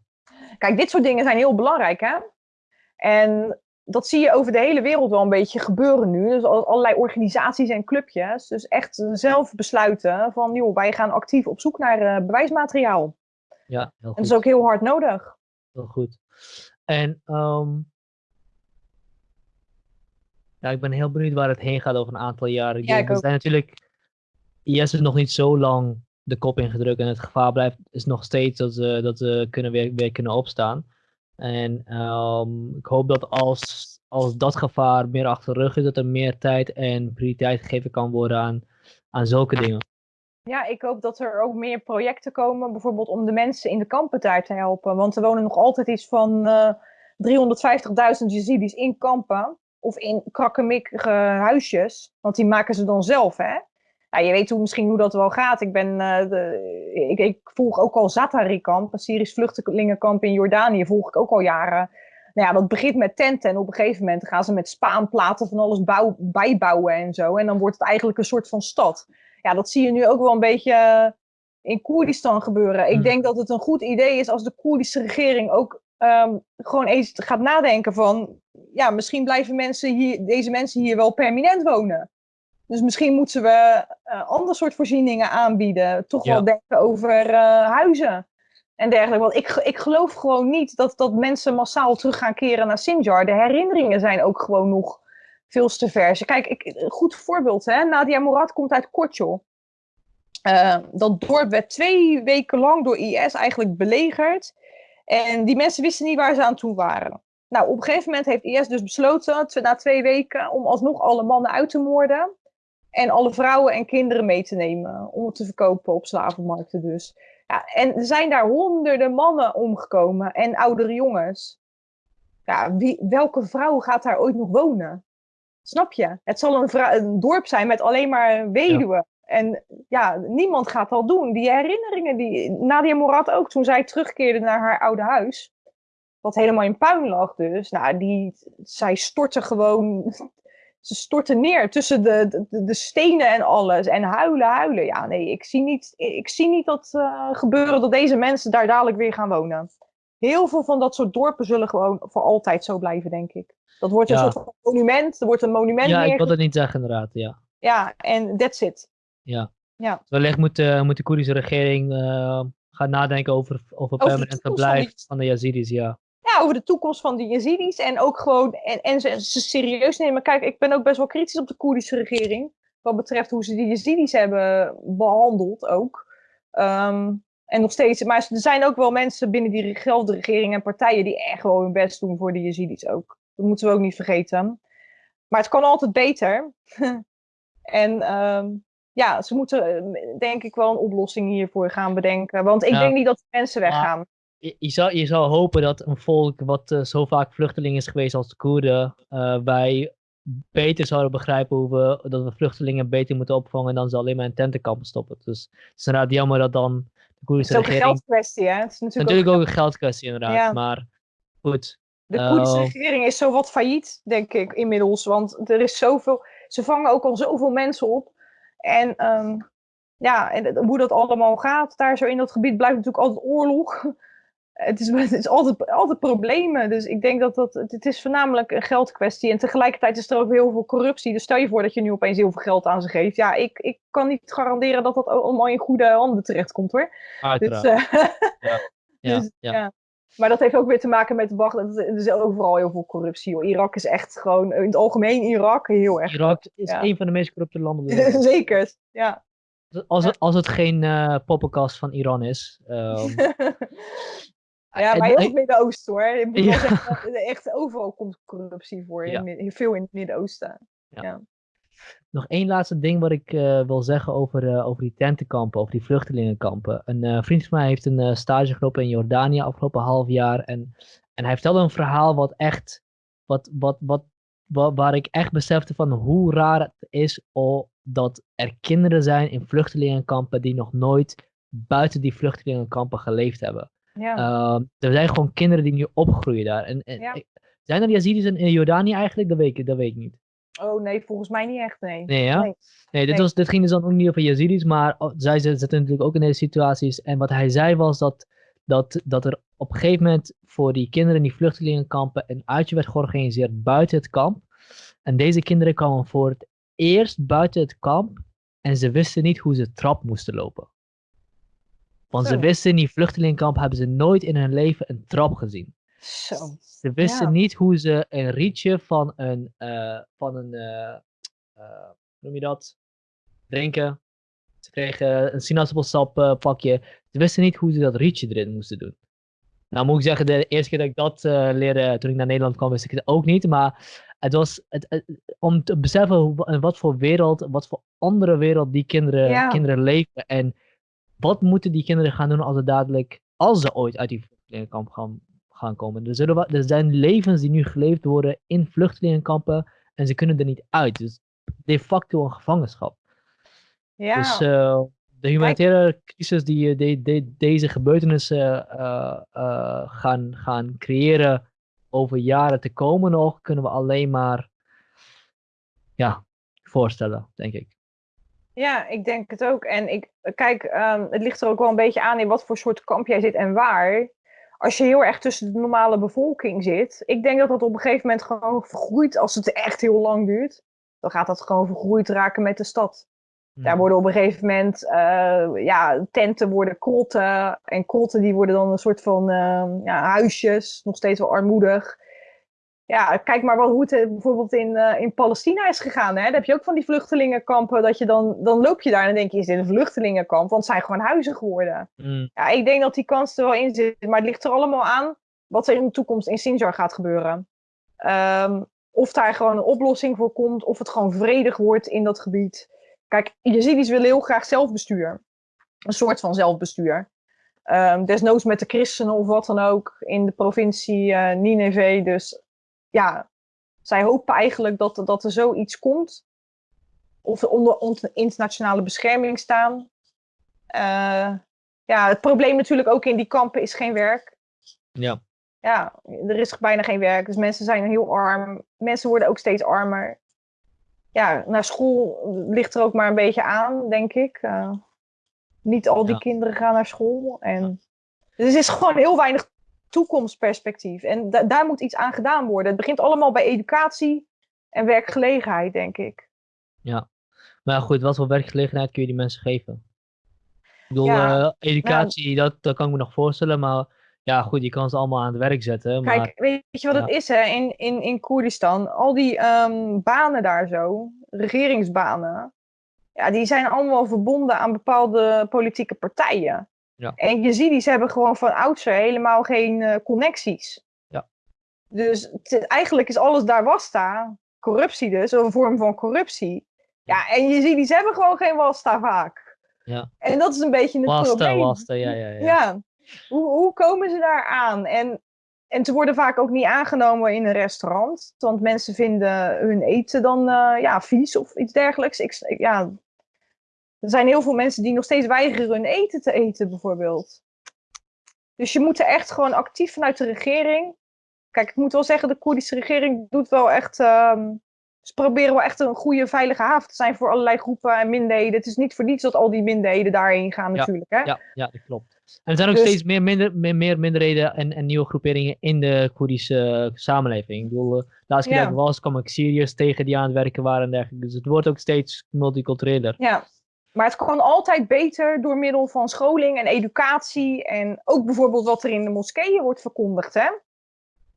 Kijk, dit soort dingen zijn heel belangrijk, hè? En dat zie je over de hele wereld wel een beetje gebeuren nu. Dus allerlei organisaties en clubjes. Dus echt zelf besluiten van, joh, wij gaan actief op zoek naar uh, bewijsmateriaal. Ja, heel goed. En dat is ook heel hard nodig. Heel goed. En um, ja, ik ben heel benieuwd waar het heen gaat over een aantal jaren. Ja, ik ook. zijn natuurlijk, IS is nog niet zo lang de kop ingedrukt en het gevaar blijft, is nog steeds dat ze, dat ze kunnen weer, weer kunnen opstaan. En um, ik hoop dat als, als dat gevaar meer achter de rug is, dat er meer tijd en prioriteit gegeven kan worden aan, aan zulke dingen. Ja, ik hoop dat er ook meer projecten komen, bijvoorbeeld om de mensen in de kampen daar te helpen. Want er wonen nog altijd iets van uh, 350.000 Yazidis in kampen of in krakkemikkige huisjes. Want die maken ze dan zelf, hè. Nou, je weet hoe, misschien hoe dat wel gaat. Ik, ben, uh, de, ik, ik, volg ook al Zatari-kamp, een Syrisch vluchtelingenkamp in Jordanië, volg ik ook al jaren. Nou ja, dat begint met tenten en op een gegeven moment gaan ze met spaanplaten van alles bouw, bijbouwen en zo. En dan wordt het eigenlijk een soort van stad ja, dat zie je nu ook wel een beetje eh, in Koerdistan gebeuren. Ik hmm. denk dat het een goed idee is als de Koerdische regering ook um, gewoon eens gaat nadenken van, ja, misschien blijven mensen hier, deze mensen hier wel permanent wonen. Dus misschien moeten we uh, ander soort voorzieningen aanbieden. Toch wel denken over uh, huizen en dergelijke. Want ik, ik geloof gewoon niet dat, dat mensen massaal terug gaan keren naar Sinjar. De herinneringen zijn ook gewoon nog veel te vers. Kijk, ik, een goed voorbeeld, hè? Nadia Murad komt uit Kortjol. Uh, dat dorp werd twee weken lang door IS eigenlijk belegerd. En die mensen wisten niet waar ze aan toe waren. Nou, op een gegeven moment heeft IS dus besloten, na twee weken, om alsnog alle mannen uit te moorden. En alle vrouwen en kinderen mee te nemen. Om het te verkopen op slavenmarkten dus. Ja, en er zijn daar honderden mannen omgekomen en oudere jongens. Ja, wie, welke vrouw gaat daar ooit nog wonen? Snap je? Het zal een, een dorp zijn met alleen maar weduwen. En ja, niemand gaat dat doen. Die herinneringen, die Nadia Morat ook, toen zij terugkeerde naar haar oude huis, wat helemaal in puin lag dus, nou, die, zij stortte gewoon, [LAUGHS] ze stortte neer tussen de, de, de, stenen en alles. En huilen, huilen. Ja, nee, ik zie niet, ik zie niet dat uh, gebeuren dat deze mensen daar dadelijk weer gaan wonen. heel veel van dat soort dorpen zullen gewoon voor altijd zo blijven, denk ik. Dat wordt een soort van monument. Er wordt een monument Ja, ik wil dat niet zeggen inderdaad, ja. Ja, en that's it. Ja. ja. Wellicht moet, uh, moet de Koerdische regering uh, gaan nadenken over, over permanent verblijf van, de Yazidis, ja. Ja, over de toekomst van de Yazidis en ook gewoon, en, en ze, ze serieus nemen. Kijk, ik ben ook best wel kritisch op de Koerdische regering, wat betreft hoe ze die Yazidis hebben behandeld ook. Um, en nog steeds, maar er zijn ook wel mensen binnen diezelfde regering en partijen die echt gewoon hun best doen voor de Yazidis ook. Dat moeten we ook niet vergeten. Maar het kan altijd beter. [LAUGHS] en um, ja, ze moeten eh, denk ik wel een oplossing hiervoor gaan bedenken. Want ik denk niet dat mensen weggaan. Je, je, zou, je zou hopen dat een volk wat uh, zo vaak vluchteling is geweest als de Koerden, uh, wij beter zouden begrijpen hoe we, dat we vluchtelingen beter moeten opvangen dan ze alleen maar in tentenkampen stoppen. Dus het is inderdaad jammer dat dan de Koerdische regering... Het is ook een geldkwestie, hè? Het is natuurlijk, natuurlijk ook, een geldkwestie, inderdaad. Ja. Maar goed. De Koerdische uh, regering is zo wat failliet, denk ik, inmiddels. Want er is zoveel... Ze vangen ook al zoveel mensen op. En um, ja, en hoe dat allemaal gaat daar zo in dat gebied blijft natuurlijk altijd oorlog. [LAUGHS] Het is, [LAUGHS] het is altijd, altijd problemen. Dus ik denk dat dat. Het is voornamelijk een geldkwestie. En tegelijkertijd is er ook heel veel corruptie. Dus stel je voor dat je nu opeens heel veel geld aan ze geeft. Ja, ik, ik kan niet garanderen dat dat allemaal in goede handen terechtkomt hoor. Uiteraard. Dus, uh, [LAUGHS] ja. Ja, dus, ja. ja. Maar dat heeft ook weer te maken met de wacht. Er is overal heel veel corruptie. Hoor. Irak is echt gewoon, in het algemeen Irak, heel erg. Irak is een van de meest corrupte landen. [LAUGHS] Zeker, ja. Als het, als het geen uh, poppenkast van Iran is. Um... [LAUGHS] ja, maar heel het Midden-Oosten hoor. Echt, echt, overal komt corruptie voor. Ja. In, veel in het Midden-Oosten. Ja. Nog één laatste ding wat ik uh, wil zeggen over, uh, over die tentenkampen, over die vluchtelingenkampen. Een uh, vriend van mij heeft een stage gelopen in Jordanië afgelopen half jaar. En, en hij vertelde een verhaal wat echt, wat, wat, wat, wat, waar ik echt besefte van hoe raar het is oh, dat er kinderen zijn in vluchtelingenkampen die nog nooit buiten die vluchtelingenkampen geleefd hebben. Ja. Ehm, er zijn gewoon kinderen die nu opgroeien daar. En, en ja. Zijn er Yazidis in, in Jordanië eigenlijk? Dat weet, ik, dat weet ik niet. Oh nee, volgens mij niet echt, nee. Nee, ja? Nee, nee dit, Was, dit ging dus dan ook niet over Yazidis, maar oh, zij zitten natuurlijk ook in deze situaties. En wat hij zei was dat, dat, dat er op een gegeven moment voor die kinderen in die vluchtelingenkampen een uitje werd georganiseerd buiten het kamp. En deze kinderen kwamen voor het eerst buiten het kamp en ze wisten niet hoe ze trap moesten lopen. Want ze wisten in die vluchtelingenkamp hebben ze nooit in hun leven een trap gezien. Zo. Ze wisten ja. niet hoe ze een rietje van een, uh, van een uh, uh, noem je dat? Drinken. Ze kregen een sinaasappelsap pakje. Ze wisten niet hoe ze dat rietje erin moesten doen. Nou moet ik zeggen, de eerste keer dat ik dat leerde toen ik naar Nederland kwam, wist ik het ook niet. Maar het was het, het, om te beseffen hoe, wat voor wereld, wat voor andere wereld die kinderen, ja. kinderen leven. En wat moeten die kinderen gaan doen als ze dadelijk, als ze ooit uit die vluchtelingenkamp gaan, gaan komen. Er, zullen, er zijn levens die nu geleefd worden in vluchtelingenkampen en ze kunnen er niet uit. Dus de facto een gevangenschap. Ja. Dus uh, de humanitaire crisis die de, de, deze gebeurtenissen uh, uh, gaan, gaan creëren over jaren te komen nog, kunnen we alleen maar ja, voorstellen, denk ik. Ja, ik denk het ook. En ik, kijk, um, het ligt er ook wel een beetje aan in wat voor soort kamp jij zit en waar als je heel erg tussen de normale bevolking zit, ik denk dat dat op een gegeven moment gewoon vergroeit als het echt heel lang duurt. Dan gaat dat gewoon vergroeid raken met de stad. Daar worden op een gegeven moment, uh, ja, tenten worden krotten. En krotten die worden dan een soort van uh, ja, huisjes, nog steeds wel armoedig ja, kijk maar wel hoe het eh, bijvoorbeeld in, uh, in Palestina is gegaan. Hè? Dan heb je ook van die vluchtelingenkampen. Dat je dan, dan loop je daar en dan denk je, is dit een vluchtelingenkamp? Want het zijn gewoon huizen geworden. Mm. Ja, ik denk dat die kans er wel in zit. Maar het ligt er allemaal aan wat er in de toekomst in Sinjar gaat gebeuren. Um, of daar gewoon een oplossing voor komt. Of het gewoon vredig wordt in dat gebied. Kijk, Yazidis willen heel graag zelfbestuur. Een soort van zelfbestuur. Um, desnoods met de christenen of wat dan ook in de provincie uh, Nineveh. Dus ja, zij hopen eigenlijk dat, dat er zoiets komt. Of onder, onder internationale bescherming staan. Uh, ja, het probleem natuurlijk ook in die kampen is geen werk. Ja. Ja, er is bijna geen werk. Dus mensen zijn heel arm. Mensen worden ook steeds armer. Ja, naar school ligt er ook maar een beetje aan, denk ik. Uh, niet al die ja. kinderen gaan naar school. En, dus er is gewoon heel weinig toekomstperspectief. En daar moet iets aan gedaan worden. Het begint allemaal bij educatie en werkgelegenheid, denk ik. Ja, maar goed, wat voor werkgelegenheid kun je die mensen geven? Ik bedoel, eh, educatie, dat, dat kan ik me nog voorstellen, maar ja, goed, je kan ze allemaal aan het werk zetten. Maar, Kijk, weet je wat het is hè? In, in, in Koerdistan? Al die ehm, banen daar zo, regeringsbanen, ja, die zijn allemaal verbonden aan bepaalde politieke partijen. Ja. En je ziet, die ze hebben gewoon van oudsher helemaal geen uh, connecties. Ja. Dus eigenlijk is alles daar wasta, corruptie dus, een vorm van corruptie. Ja, en je ziet, die ze hebben gewoon geen wasta vaak. Ja. En dat is een beetje het wasta, probleem. Wasta, ja, ja, ja. ja. Hoe, hoe komen ze daar aan? En, en ze worden vaak ook niet aangenomen in een restaurant. Want mensen vinden hun eten dan uh, ja, vies of iets dergelijks. Ik, ja, er zijn heel veel mensen die nog steeds weigeren hun eten te eten, bijvoorbeeld. Dus je moet er echt gewoon actief vanuit de regering. Kijk, ik moet wel zeggen, de Koerdische regering doet wel echt. Um, ze proberen wel echt een goede, veilige haven te zijn voor allerlei groepen en minderheden. Het is niet voor niets dat al die minderheden daarheen gaan, natuurlijk. Hè? Ja, ja, dat klopt. En er zijn ook dus- steeds meer, minder, meer, meer minderheden en, en, nieuwe groeperingen in de Koerdische samenleving. Ik bedoel, uh, laatst keer ja. was, kwam ik Syriërs tegen die aan het werken waren en dergelijke. Dus het wordt ook steeds multicultureler. Ja, maar het kan altijd beter door middel van scholing en educatie. En ook bijvoorbeeld wat er in de moskeeën wordt verkondigd. Hè?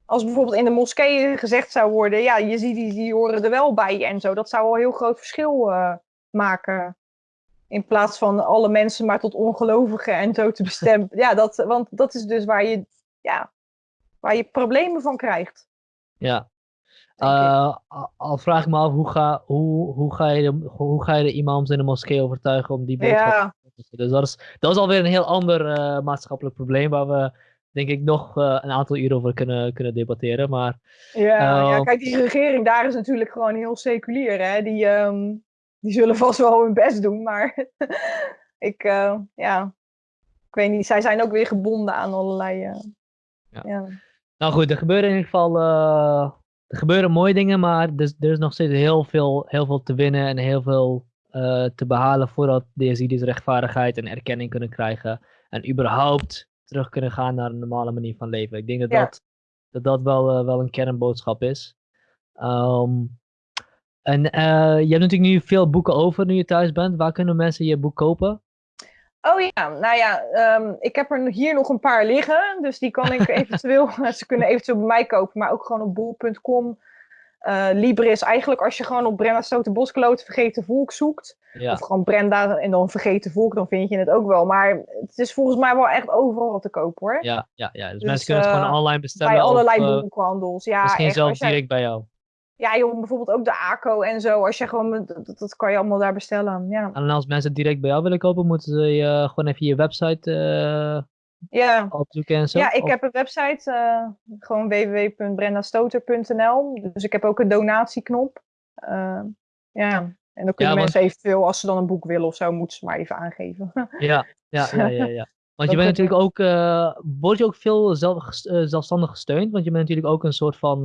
Als bijvoorbeeld in de moskeeën gezegd zou worden, ja, je ziet die, die horen er wel bij en zo. Dat zou al een heel groot verschil uh, maken. In plaats van alle mensen maar tot ongelovigen en zo te bestemmen. ja, dat, want dat is dus waar je, ja, waar je problemen van krijgt. Ja, uh, al vraag ik me af, hoe ga, hoe, hoe, ga je de, hoe ga je de imams in de moskee overtuigen om die boodschap ja. Dus dat is, dat is alweer een heel ander uh, maatschappelijk probleem waar we denk ik nog uh, een aantal uren over kunnen, kunnen debatteren. Maar, ja, ja, kijk, die regering daar is natuurlijk gewoon heel seculier. Hè? Die, um, die zullen vast wel hun best doen, maar [LAUGHS] ik, ja, ik weet niet, zij zijn ook weer gebonden aan allerlei... Ja. ja. Nou goed, er gebeuren in ieder geval er gebeuren mooie dingen, maar er, er, is nog steeds heel veel, heel veel te winnen en heel veel uh, te behalen voordat de Yazidis rechtvaardigheid en erkenning kunnen krijgen. En überhaupt terug kunnen gaan naar een normale manier van leven. Ik denk dat dat, dat, dat wel, uh, wel een kernboodschap is. Um, en uh, je hebt natuurlijk nu veel boeken over nu je thuis bent. Waar kunnen mensen je boek kopen? Oh ja, nou ja, um, ik heb er hier nog een paar liggen. Dus die kan ik [LAUGHS] eventueel, [LAUGHS] ze kunnen eventueel bij mij kopen, maar ook gewoon op bol.com. Uh, Libris, eigenlijk als je gewoon op Brenda Stoten Boskloot Vergeten Volk zoekt. Of gewoon Brenda en dan Vergeten Volk, dan vind je het ook wel. Maar het is volgens mij wel echt overal te kopen hoor. Ja, ja, ja. Dus, dus mensen kunnen het gewoon uh, online bestellen. Bij allerlei boekhandels. Ja, misschien echt, zelfs direct bij jou. Ja, joh, bijvoorbeeld ook de ACO en zo. Als je gewoon, dat, dat kan je allemaal daar bestellen. Ja. En als mensen direct bij jou willen kopen, moeten ze uh, gewoon even je website uh, ja. opzoeken en zo? Ja, ik heb een website, uh, gewoon www.brendastoter.nl. Dus ik heb ook een donatieknop. ja, en dan kunnen mensen eventueel, als ze dan een boek willen of zo, moeten ze maar even aangeven. [LAUGHS] ja, ja, ja, ja. ja. [LAUGHS] Want je bent natuurlijk ook, word je ook veel zelf, zelfstandig gesteund? Want je bent natuurlijk ook een soort van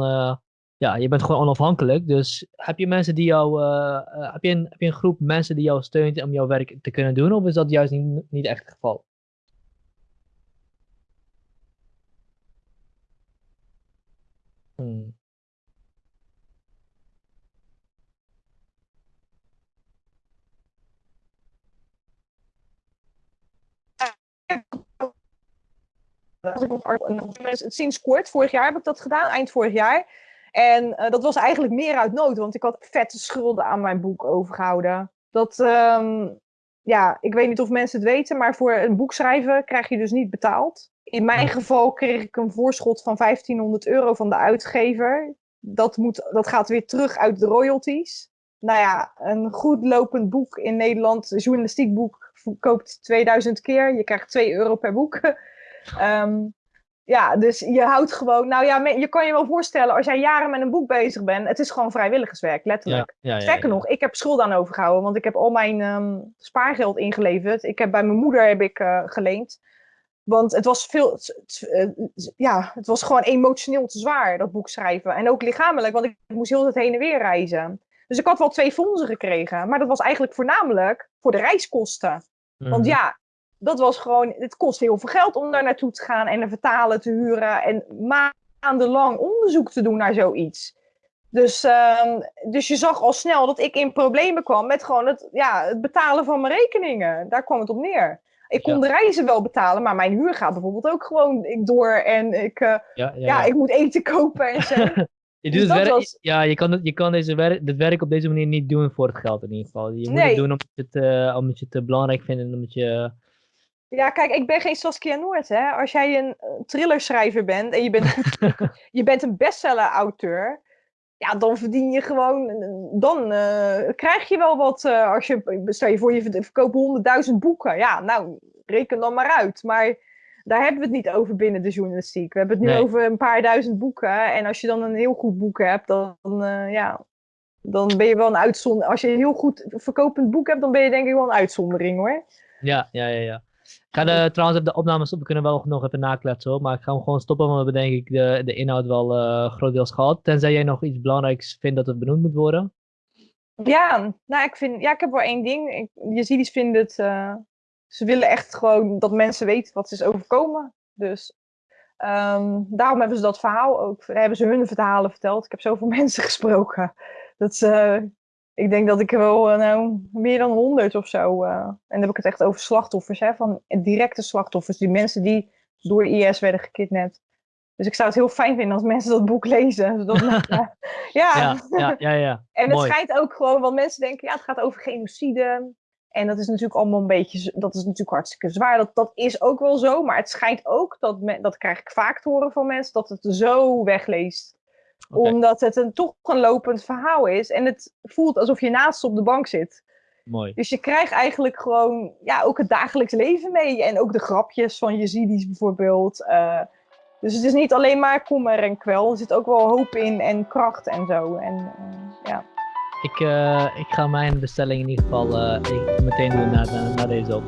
ja, je bent gewoon onafhankelijk. Dus heb je mensen die jou, uh, uh, heb, je een, heb je een groep mensen die jou steunt om jouw werk te kunnen doen? Of is dat juist niet, niet echt het geval? Hmm. Sinds kort, vorig jaar heb ik dat gedaan, eind vorig jaar. En uh, dat was eigenlijk meer uit nood, want ik had vette schulden aan mijn boek overgehouden. Dat, um, ja, ik weet niet of mensen het weten, maar voor een boek schrijven krijg je dus niet betaald. In mijn geval kreeg ik een voorschot van 1500 euro van de uitgever. Dat, moet, dat gaat weer terug uit de royalties. Nou ja, een goed lopend boek in Nederland, een journalistiek boek, koopt 2000 keer. Je krijgt 2 euro per boek. um, [LAUGHS] ja, dus je houdt gewoon. Nou ja, je kan je wel voorstellen, als jij jaren met een boek bezig bent, het is gewoon vrijwilligerswerk, letterlijk. Ja, ja, Sterker nog, ik heb schulden aan overgehouden, want ik heb al mijn um, spaargeld ingeleverd. Ik heb bij mijn moeder heb ik, uh, geleend. Want het was veel. Uh, ja, het was gewoon emotioneel te zwaar, dat boek schrijven. En ook lichamelijk, want ik moest heel het heen en weer reizen. Dus ik had wel twee fondsen gekregen. Maar dat was eigenlijk voornamelijk voor de reiskosten. Want mhm. ja, dat was gewoon, het kost heel veel geld om daar naartoe te gaan en een vertalen te huren en maandenlang onderzoek te doen naar zoiets. Dus, uh, dus je zag al snel dat ik in problemen kwam met gewoon het, ja, het betalen van mijn rekeningen. Daar kwam het op neer. Ik kon de reizen wel betalen, maar mijn huur gaat bijvoorbeeld ook gewoon door. En ik, uh, ja, ja, ja, ik moet eten kopen en zo. [LAUGHS] je doet dus het werk, Ja, je kan, het, je kan deze werk, het werk op deze manier niet doen voor het geld in ieder geval. Je moet het doen omdat je het, uh, omdat je het belangrijk vindt en omdat je... Ja, kijk, ik ben geen Saskia Noord, hè. Als jij een thrillerschrijver bent en je bent, goed, [LAUGHS] je bent een bestseller-auteur ja, dan verdien je gewoon, dan uh, krijg je wel wat. Uh, als je, stel je voor, je verkoopt honderdduizend boeken. Ja, nou, reken dan maar uit. Maar daar hebben we het niet over binnen de journalistiek. We hebben het nu over een paar duizend boeken. En als je dan een heel goed boek hebt, dan, uh, ja, dan ben je wel een uitzondering. Als je een heel goed verkopend boek hebt, dan ben je denk ik wel een uitzondering hoor. Ja, ja, ja, ja. Ga de, trouwens de opnames op, we kunnen wel nog even nakletsen hoor, maar ik ga hem gewoon stoppen, want we hebben denk ik de, de inhoud wel uh, grotendeels gehad. Tenzij jij nog iets belangrijks vindt dat het benoemd moet worden. Ja, nou ik vind, ja ik heb wel één ding. Ik, Yazidis vinden het, uh, ze willen echt gewoon dat mensen weten wat ze is overkomen. Dus um, daarom hebben ze dat verhaal ook, hebben ze hun verhalen verteld. Ik heb zoveel [LAUGHS] mensen gesproken. Dat ze, ik denk dat ik wel uh, nou, meer dan honderd of zo. Uh, en dan heb ik het echt over slachtoffers, hè, van directe slachtoffers. Die mensen die door IS werden gekidnapt. Dus ik zou het heel fijn vinden als mensen dat boek lezen. [LAUGHS] Zodat, [LAUGHS] ja. ja. Ja, ja, ja, [LAUGHS] En het schijnt ook gewoon, want mensen denken, ja, het gaat over genocide. En dat is natuurlijk allemaal een beetje, dat is natuurlijk hartstikke zwaar. Dat, dat is ook wel zo, maar het schijnt ook, dat, dat krijg ik vaak te horen van mensen, dat het zo wegleest omdat het een, toch een lopend verhaal is. En het voelt alsof je naast op de bank zit. Mooi. Dus je krijgt eigenlijk gewoon ja, ook het dagelijks leven mee. En ook de grapjes van Yazidis bijvoorbeeld. Uh, dus het is niet alleen maar kommer en kwel. Er zit ook wel hoop in en kracht en zo. En, uh, ja. ik, uh, ik ga mijn bestelling in ieder geval meteen doen na, na deze op.